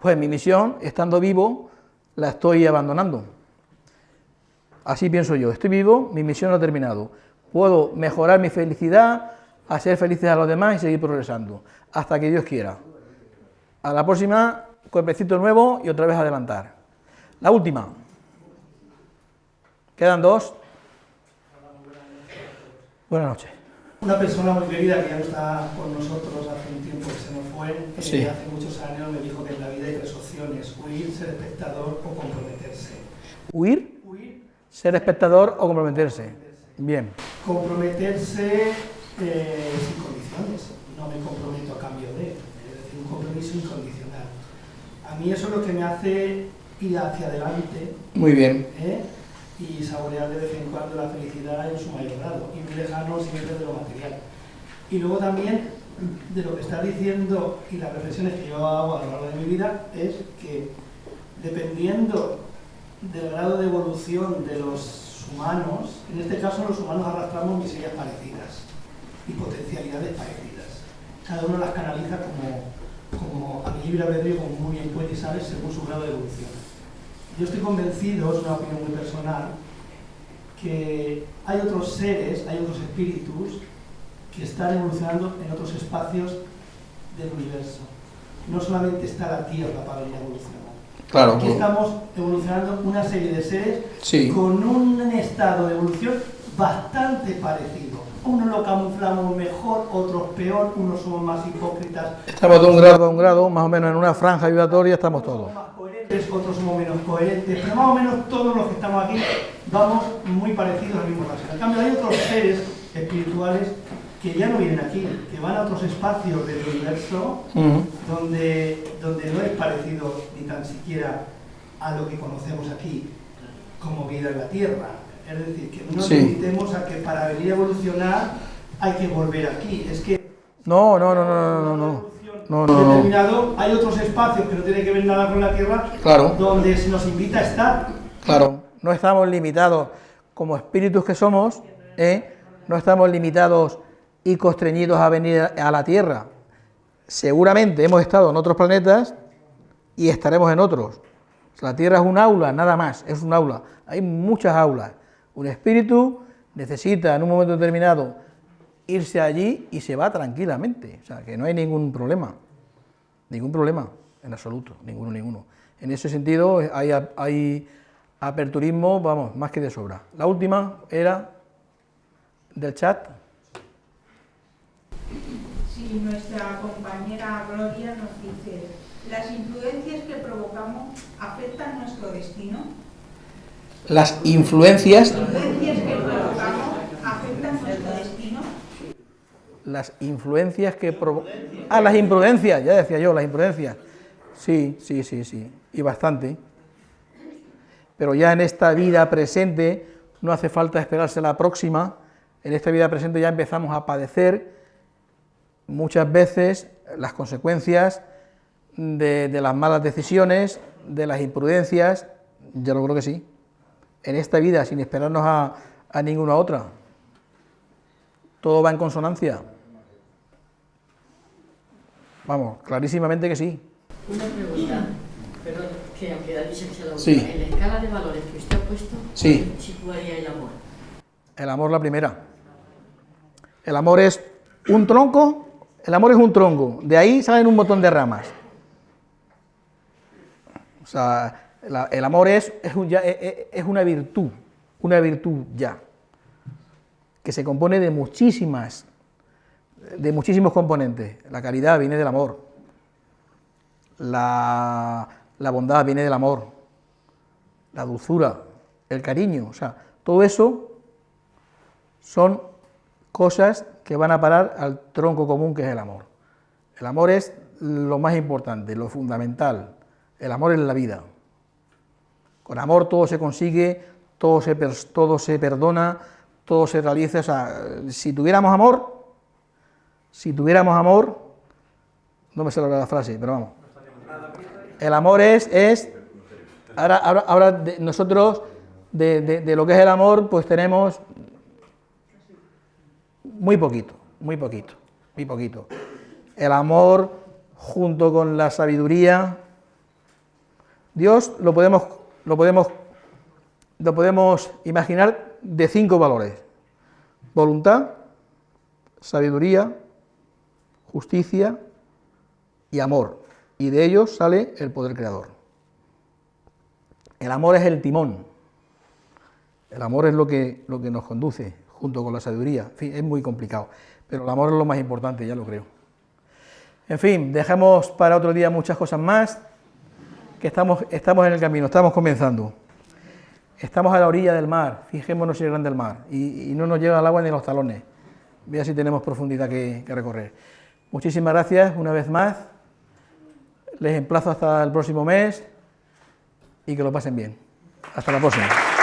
pues mi misión, estando vivo, la estoy abandonando. Así pienso yo, estoy vivo, mi misión ha terminado. Puedo mejorar mi felicidad, hacer felices a los demás y seguir progresando, hasta que Dios quiera. A la próxima, cuerpecito nuevo y otra vez adelantar. La última. Quedan dos. Buenas noches. Una persona muy querida que ya no está con nosotros hace un tiempo que se nos fue, que Sí. hace muchos años me dijo que en la vida hay tres opciones, huir, ser espectador o comprometerse. Huir, Huir, ser espectador o comprometerse. Bien. comprometerse eh, sin condiciones, no me comprometo a cambio de, es decir, un compromiso incondicional. A mí eso es lo que me hace ir hacia adelante Muy bien. ¿eh? Y saborear de vez en cuando la felicidad en su mayor grado y muy lejano siempre de lo material. Y luego también de lo que está diciendo y las reflexiones que yo hago a lo largo de mi vida es que dependiendo del grado de evolución de los humanos, en este caso los humanos arrastramos miserias parecidas y potencialidades parecidas. Cada uno las canaliza como, como a mi libre albedrío, como muy bien puede y sabe, según su grado de evolución. Yo estoy convencido, es una opinión muy personal, que hay otros seres, hay otros espíritus que están evolucionando en otros espacios del universo. No solamente está la Tierra para venir a evolucionar. Claro. Aquí estamos evolucionando una serie de seres Sí. con un estado de evolución bastante parecido. Unos lo camuflamos mejor, otros peor, unos somos más hipócritas, Estamos de un grado a un grado, más o menos en una franja vibratoria estamos todos. Coherentes, otros somos menos coherentes, pero más o menos todos los que estamos aquí vamos muy parecidos al mismo rasgo. En cambio, hay otros seres espirituales que ya no vienen aquí, que van a otros espacios del universo donde, donde no es parecido ni tan siquiera a lo que conocemos aquí como vida en la Tierra. Es decir, que no Sí. limitemos a que para venir a evolucionar hay que volver aquí. Es que No, no, no, no, no, no, no. No, no, determinado, hay otros espacios que no tienen que ver nada con la Tierra Claro. donde se nos invita a estar. Claro, no estamos limitados como espíritus que somos, ¿eh? no estamos limitados y constreñidos a venir a la Tierra. Seguramente hemos estado en otros planetas y estaremos en otros. La Tierra es un aula, nada más, es un aula. Hay muchas aulas. Un espíritu necesita en un momento determinado irse allí y se va tranquilamente. O sea, que no hay ningún problema. Ningún problema, en absoluto, ninguno, ninguno. En ese sentido hay, hay aperturismo, vamos, más que de sobra. La última era del chat. Si nuestra compañera Gloria nos dice, ¿las influencias que provocamos afectan nuestro destino? Las influencias, ¿Las influencias que provocamos afectan nuestro destino? Las influencias que provo- Ah, las imprudencias, ya decía yo, las imprudencias. Sí, sí, sí, sí, y bastante. Pero ya en esta vida presente no hace falta esperarse la próxima. En esta vida presente ya empezamos a padecer muchas veces las consecuencias de, de las malas decisiones, de las imprudencias yo lo creo que sí. En esta vida, sin esperarnos a, a ninguna otra. Todo va en consonancia. Vamos, clarísimamente que sí. Una pregunta, perdón, que aunque se lo Sí. En la escala de valores que usted ha puesto, Sí. ¿dónde situaría el amor? El amor la primera. El amor es un tronco, el amor es un tronco, de ahí salen un montón de ramas. O sea, la- el amor es, es, un ya- es- es una virtud, una virtud ya, que se compone de muchísimas, de muchísimos componentes. La caridad viene del amor, la, la bondad viene del amor, la dulzura, el cariño, o sea, todo eso son cosas que van a parar al tronco común que es el amor. El amor es lo más importante, lo fundamental. El amor es la vida. Con amor todo se consigue, todo se, todo se perdona, todo se realiza. O sea, si tuviéramos amor, si tuviéramos amor, no me sale la frase, pero vamos. El amor es, es ahora, ahora, ahora de- nosotros de, de- de lo que es el amor, pues tenemos muy poquito, muy poquito, muy poquito. El amor junto con la sabiduría, Dios lo podemos, lo podemos, lo podemos imaginar de cinco valores: voluntad, sabiduría, justicia y amor. Y de ellos sale el poder creador. El amor es el timón. El amor es lo que, lo que nos conduce, junto con la sabiduría. En fin, es muy complicado, pero el amor es lo más importante, ya lo creo. En fin, dejamos para otro día muchas cosas más, que estamos, estamos en el camino, estamos comenzando. Estamos a la orilla del mar, fijémonos si es grande el mar, y, no nos llega el agua ni los talones. Vea si tenemos profundidad que recorrer. Muchísimas gracias una vez más. Les emplazo hasta el próximo mes y que lo pasen bien. Hasta la próxima.